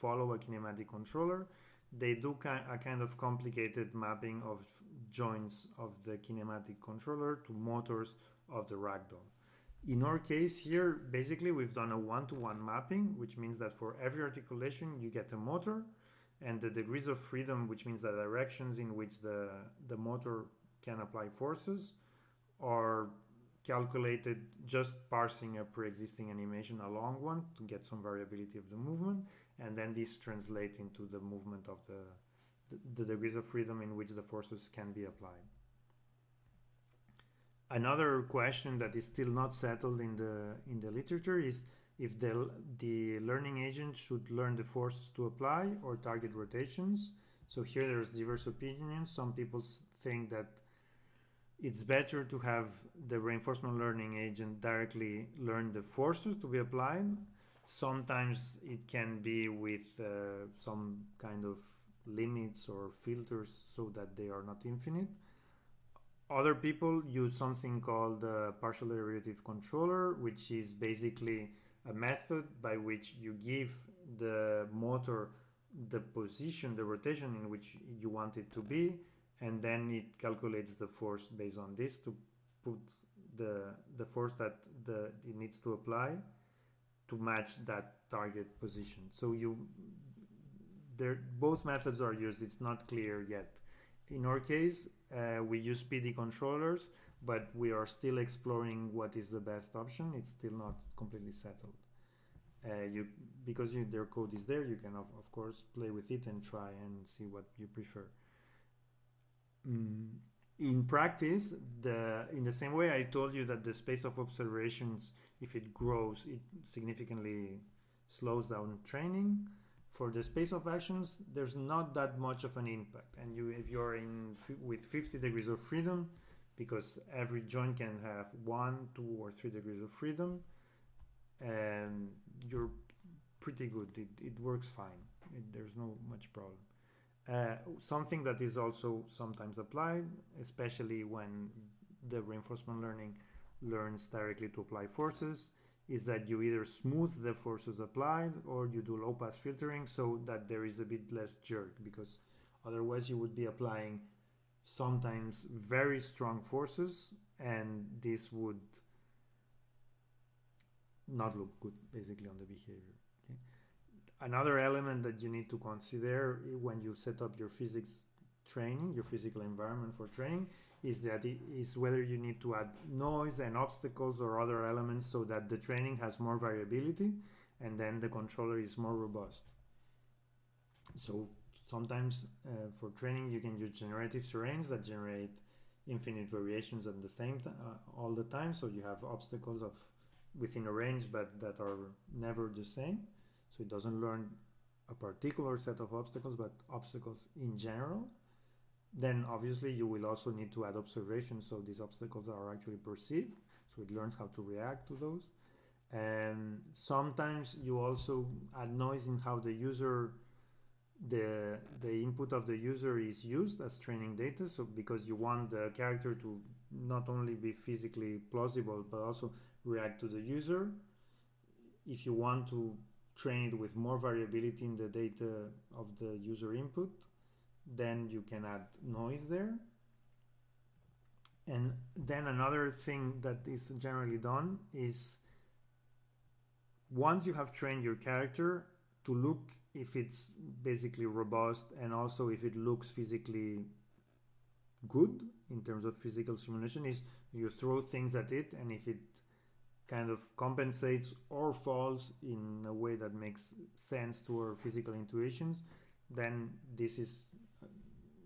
follow a kinematic controller, they do a kind of complicated mapping of joints of the kinematic controller to motors of the ragdoll. In our case here, basically we've done a one-to-one -one mapping, which means that for every articulation you get a motor and the degrees of freedom, which means the directions in which the, the motor can apply forces are calculated just parsing a pre-existing animation along one to get some variability of the movement and then this translates into the movement of the, the, degrees of freedom in which the forces can be applied. Another question that is still not settled in the in the literature is if the the learning agent should learn the forces to apply or target rotations. So here there's diverse opinions. Some people think that it's better to have the reinforcement learning agent directly learn the forces to be applied. Sometimes it can be with uh, some kind of limits or filters so that they are not infinite. Other people use something called the partial derivative controller, which is basically a method by which you give the motor the position, the rotation in which you want it to be, and then it calculates the force based on this to put the the force that the it needs to apply to match that target position. So you there both methods are used. It's not clear yet. In our case uh, we use PD controllers but we are still exploring what is the best option. It's still not completely settled. Uh, you because you, their code is there you can of, of course play with it and try and see what you prefer. Mm, in practice, the in the same way I told you that the space of observations, if it grows, it significantly slows down training. For the space of actions, there's not that much of an impact. And you, if you're in with 50 degrees of freedom, because every joint can have one, two, or three degrees of freedom, and you're pretty good. It, it works fine. It, there's no much problem. Uh, something that is also sometimes applied, especially when the reinforcement learning learns directly to apply forces, is that you either smooth the forces applied or you do low pass filtering so that there is a bit less jerk because otherwise you would be applying sometimes very strong forces and this would not look good basically on the behavior? Another element that you need to consider when you set up your physics training your physical environment for training is that it is whether you need to add noise and obstacles or other elements so that the training has more variability and then the controller is more robust. So sometimes uh, for training you can use generative terrains that generate infinite variations at the same time uh, all the time. So you have obstacles of within a range but that are never the same so it doesn't learn a particular set of obstacles but obstacles in general. Then obviously you will also need to add observations. So these obstacles are actually perceived. So it learns how to react to those. And sometimes you also add noise in how the user the the input of the user is used as training data. So because you want the character to not only be physically plausible but also react to the user. If you want to train it with more variability in the data of the user input then you can add noise there. And then another thing that is generally done is once you have trained your character to look if it's basically robust and also if it looks physically good in terms of physical simulation is you throw things at it and if it kind of compensates or falls in a way that makes sense to our physical intuitions then this is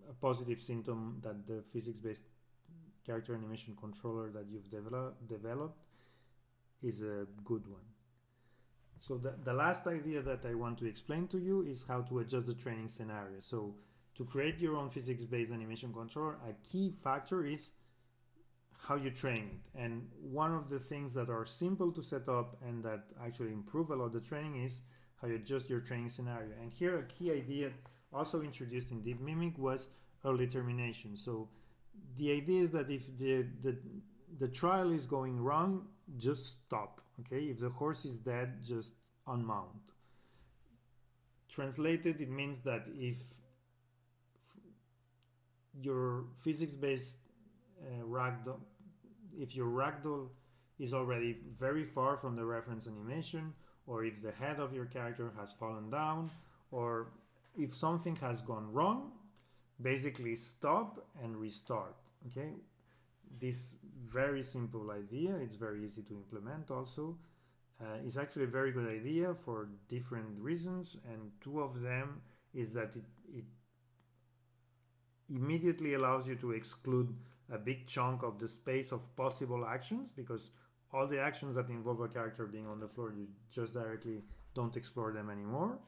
a positive symptom that the physics-based character animation controller that you've develop, developed is a good one. So the, the last idea that I want to explain to you is how to adjust the training scenario. So to create your own physics-based animation controller, a key factor is how you train it. And one of the things that are simple to set up and that actually improve a lot the training is how you adjust your training scenario. And here a key idea also introduced in DeepMimic was early termination. So the idea is that if the, the, the trial is going wrong, just stop. Okay, if the horse is dead, just unmount. Translated, it means that if your physics-based uh, ragdoll, if your ragdoll is already very far from the reference animation, or if the head of your character has fallen down, or if something has gone wrong, basically stop and restart. Okay, this very simple idea, it's very easy to implement also. Uh, is actually a very good idea for different reasons, and two of them is that it, it immediately allows you to exclude a big chunk of the space of possible actions because all the actions that involve a character being on the floor, you just directly don't explore them anymore.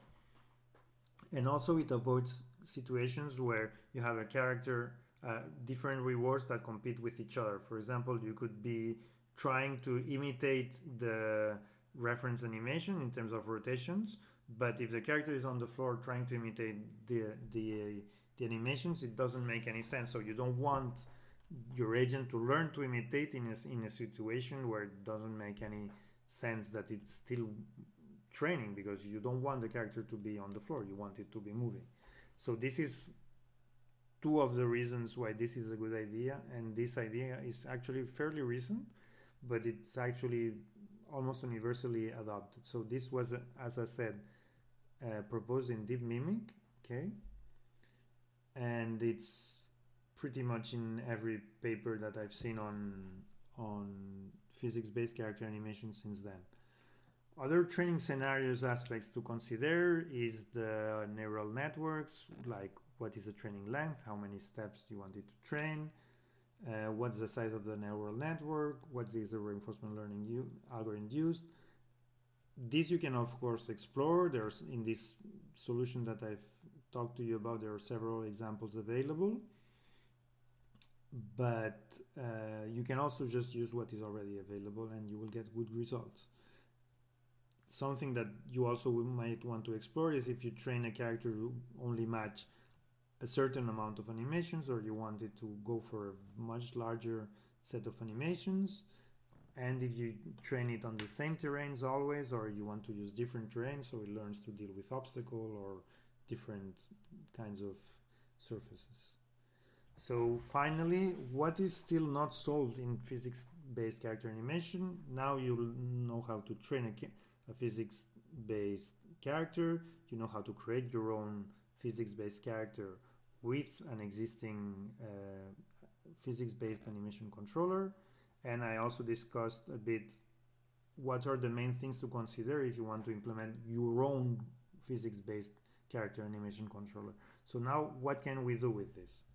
And also it avoids situations where you have a character, uh, different rewards that compete with each other. For example, you could be trying to imitate the reference animation in terms of rotations, but if the character is on the floor trying to imitate the, the, the animations, it doesn't make any sense. So you don't want your agent to learn to imitate in a, in a situation where it doesn't make any sense that it's still training because you don't want the character to be on the floor you want it to be moving. So this is two of the reasons why this is a good idea and this idea is actually fairly recent but it's actually almost universally adopted. So this was as i said uh, proposed in DeepMimic okay? And it's pretty much in every paper that I've seen on on physics-based character animation since then. Other training scenarios aspects to consider is the neural networks, like what is the training length, how many steps do you want it to train, uh, what's the size of the neural network, what is the reinforcement learning you algorithm used. This you can of course explore. There's in this solution that I've talked to you about, there are several examples available but uh, you can also just use what is already available and you will get good results. Something that you also might want to explore is if you train a character to only match a certain amount of animations or you want it to go for a much larger set of animations. And if you train it on the same terrains always or you want to use different terrains so it learns to deal with obstacle or different kinds of surfaces so finally what is still not solved in physics based character animation now you'll know how to train a, a physics based character you know how to create your own physics based character with an existing uh, physics-based animation controller and I also discussed a bit what are the main things to consider if you want to implement your own physics-based character animation controller. So now what can we do with this?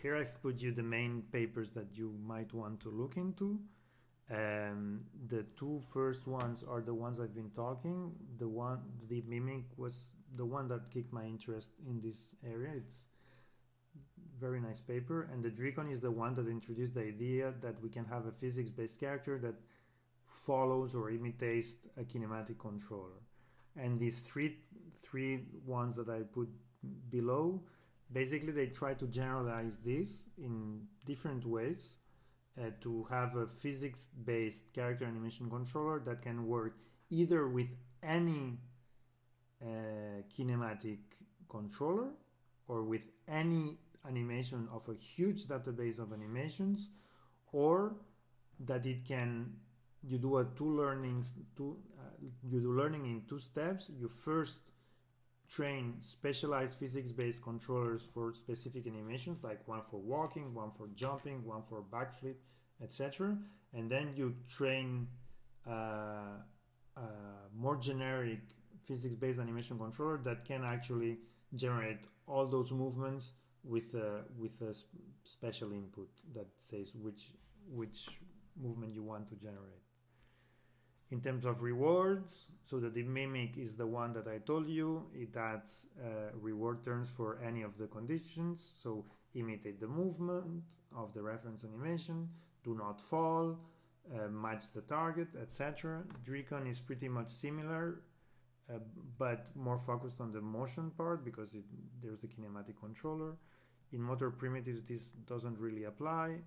Here I've put you the main papers that you might want to look into. Um, the two first ones are the ones I've been talking. The one, DeepMimic was the one that kicked my interest in this area. It's very nice paper. And the DReCon is the one that introduced the idea that we can have a physics-based character that follows or imitates a kinematic controller. And these three three ones that I put below, basically they try to generalize this in different ways uh, to have a physics-based character animation controller that can work either with any uh, kinematic controller or with any animation of a huge database of animations or that it can you do a two learnings two uh, you do learning in two steps. You first train specialized physics-based controllers for specific animations like one for walking one for jumping one for backflip etc and then you train uh, uh, more generic physics-based animation controller that can actually generate all those movements with a, with a special input that says which which movement you want to generate. In terms of rewards, so that DeepMimic is the one that I told you, it adds uh, reward terms for any of the conditions. So imitate the movement of the reference animation, do not fall, uh, match the target, etc. DReCon is pretty much similar, uh, but more focused on the motion part because it, there's the kinematic controller. In motor primitives, this doesn't really apply.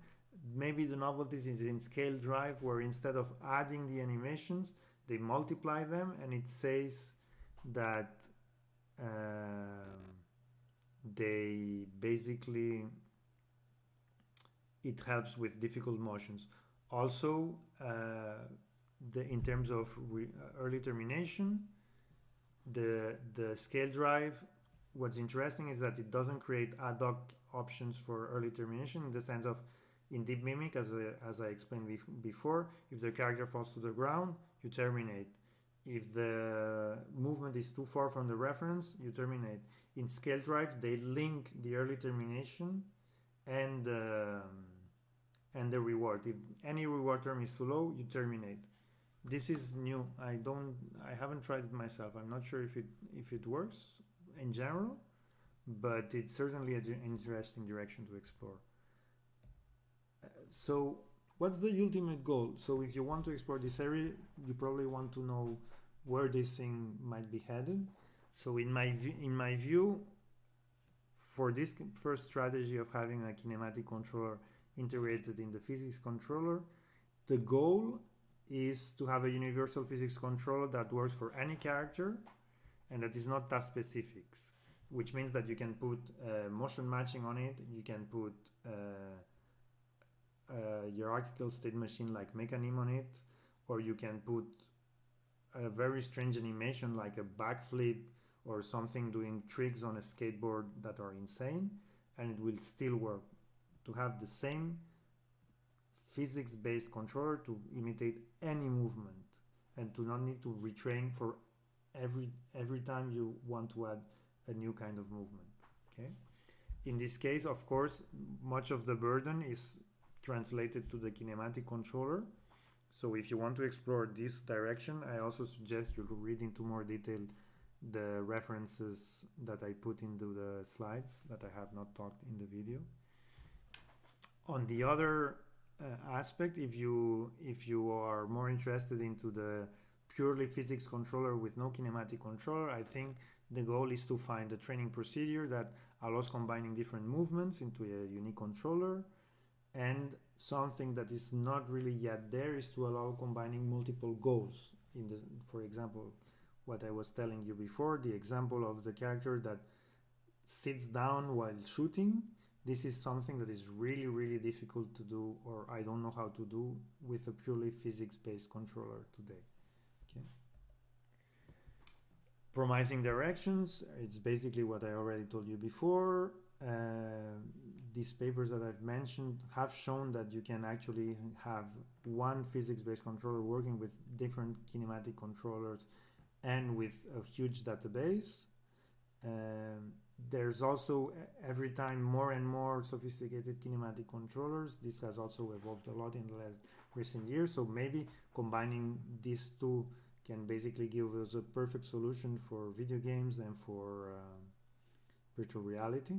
Maybe the novelty is in ScaDiver where instead of adding the animations, they multiply them and it says that uh, they basically it helps with difficult motions. Also, uh, the, in terms of uh, early termination, the the ScaDiver what's interesting is that it doesn't create ad hoc options for early termination in the sense of in DeepMimic as I, as I explained before if the character falls to the ground you terminate. If the movement is too far from the reference you terminate. In ScaDivers they link the early termination and uh, and the reward. If any reward term is too low you terminate. This is new. I don't i haven't tried it myself. I'm not sure if it if it works in general but it's certainly an interesting direction to explore so what's the ultimate goal? So if you want to explore this area you probably want to know where this thing might be headed. So in my in my view for this first strategy of having a kinematic controller integrated in the physics controller the goal is to have a universal physics controller that works for any character and that is not task specific, which means that you can put uh, motion matching on it, you can put uh, a hierarchical state machine like Mecanim on it, or you can put a very strange animation like a backflip or something doing tricks on a skateboard that are insane, and it will still work. To have the same physics-based controller to imitate any movement and to not need to retrain for every every time you want to add a new kind of movement okay in this case of course much of the burden is translated to the kinematic controller so if you want to explore this direction I also suggest you read into more detail the references that I put into the slides that I have not talked in the video on the other uh, aspect, if you if you are more interested into the purely physics controller with no kinematic controller, I think the goal is to find a training procedure that allows combining different movements into a unique controller. And something that is not really yet there is to allow combining multiple goals. In the, for example, what I was telling you before, the example of the character that sits down while shooting. This is something that is really, really difficult to do, or I don't know how to do with a purely physics-based controller today. Okay. Promising directions, it's basically what I already told you before. Uh, these papers that I've mentioned have shown that you can actually have one physics-based controller working with different kinematic controllers and with a huge database. Um, there's also every time more and more sophisticated kinematic controllers. This has also evolved a lot in the last recent years. So maybe combining these two can basically give us a perfect solution for video games and for uh, virtual reality.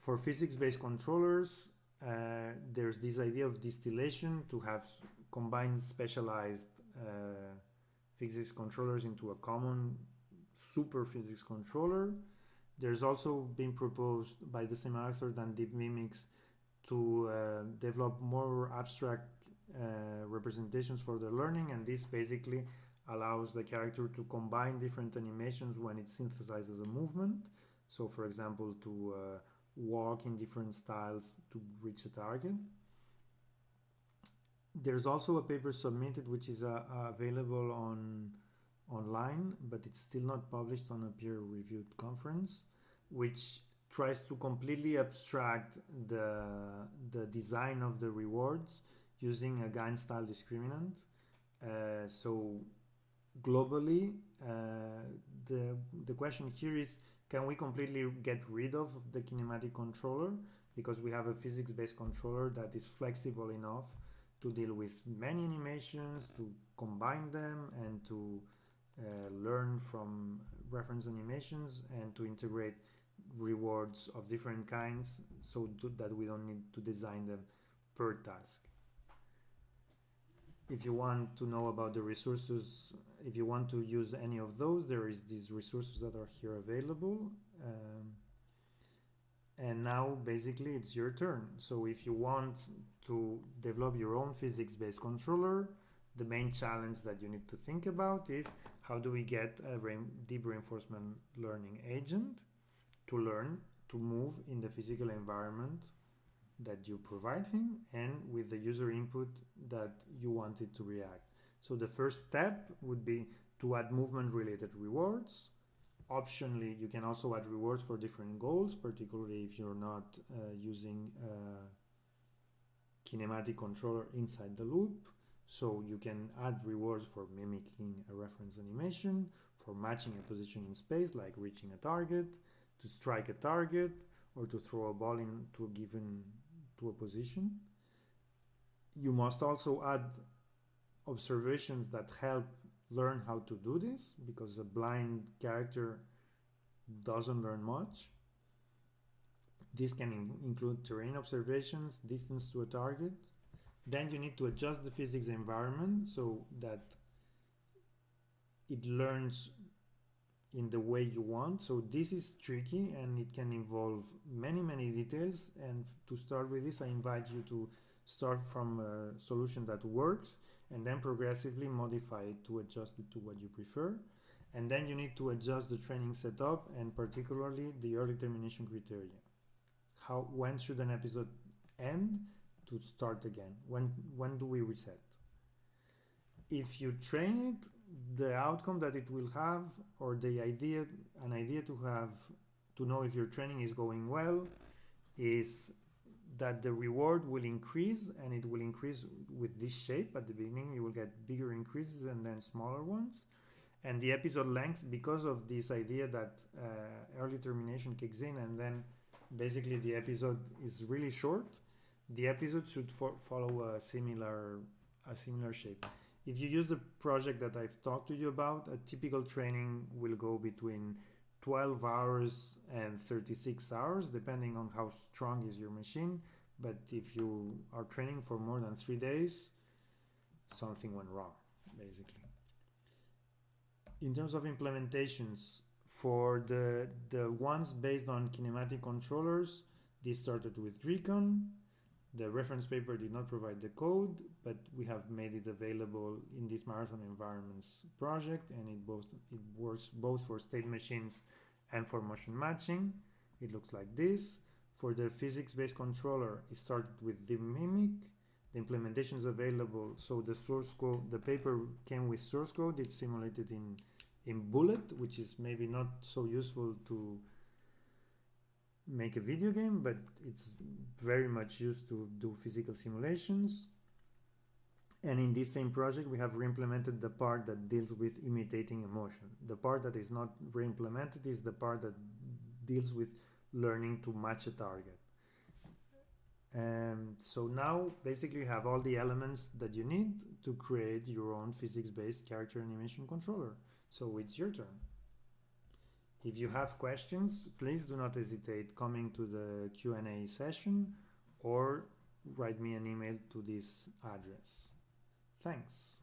For physics-based controllers, uh, there's this idea of distillation to have combined specialized uh, physics controllers into a common super physics controller. There's also been proposed by the same author than DeepMimics to uh, develop more abstract uh, representations for the learning and this basically allows the character to combine different animations when it synthesizes a movement so for example to uh, walk in different styles to reach a target there's also a paper submitted which is uh, available on online but it's still not published on a peer-reviewed conference which tries to completely abstract the the design of the rewards using a GAN style discriminant. Uh, so globally, uh, the the question here is: Can we completely get rid of the kinematic controller? Because we have a physics-based controller that is flexible enough to deal with many animations, to combine them, and to uh, learn from reference animations and to integrate rewards of different kinds so that we don't need to design them per task if you want to know about the resources, if you want to use any of those, there is these resources that are here available. Um, and now basically it's your turn. So if you want to develop your own physics-based controller, the main challenge that you need to think about is how do we get a deep reinforcement learning agent to learn to move in the physical environment that you provide him and with the user input that you want it to react. So the first step would be to add movement related rewards. Optionally, you can also add rewards for different goals, particularly if you're not uh, using a kinematic controller inside the loop. So you can add rewards for mimicking a reference animation, for matching a position in space, like reaching a target, to strike a target, or to throw a ball into a given to a position. You must also add observations that help learn how to do this because a blind character doesn't learn much. This can in include terrain observations, distance to a target. Then you need to adjust the physics environment so that it learns in the way you want. So this is tricky and it can involve many, many details. And to start with this, I invite you to start from a solution that works and then progressively modify it to adjust it to what you prefer. And then you need to adjust the training setup and particularly the early termination criteria. How, when should an episode end to start again? When, when do we reset? If you train it the outcome that it will have or the idea an idea to have to know if your training is going well is that the reward will increase and it will increase with this shape. At the beginning you will get bigger increases and then smaller ones. And the episode length because of this idea that uh, early termination kicks in and then basically the episode is really short the episode should fo follow a similar a similar shape. If you use the project that I've talked to you about, a typical training will go between 12 hours and 36 hours, depending on how strong is your machine. but if you are training for more than three days, something went wrong, basically. In terms of implementations, for the, the ones based on kinematic controllers, this started with DReCon. The reference paper did not provide the code, but we have made it available in this marathon environments project, and it both it works both for state machines and for motion matching. It looks like this. For the physics-based controller, it started with DeepMimic. The implementation is available. So the source code, the paper came with source code. It's simulated in in Bullet, which is maybe not so useful to make a video game, but it's very much used to do physical simulations. And in this same project, we have re-implemented the part that deals with imitating emotion. The part that is not re-implemented is the part that deals with learning to match a target. And so now basically you have all the elements that you need to create your own physics-based character animation controller. So it's your turn. If you have questions, please do not hesitate coming to the Q&A session or write me an email to this address. Thanks.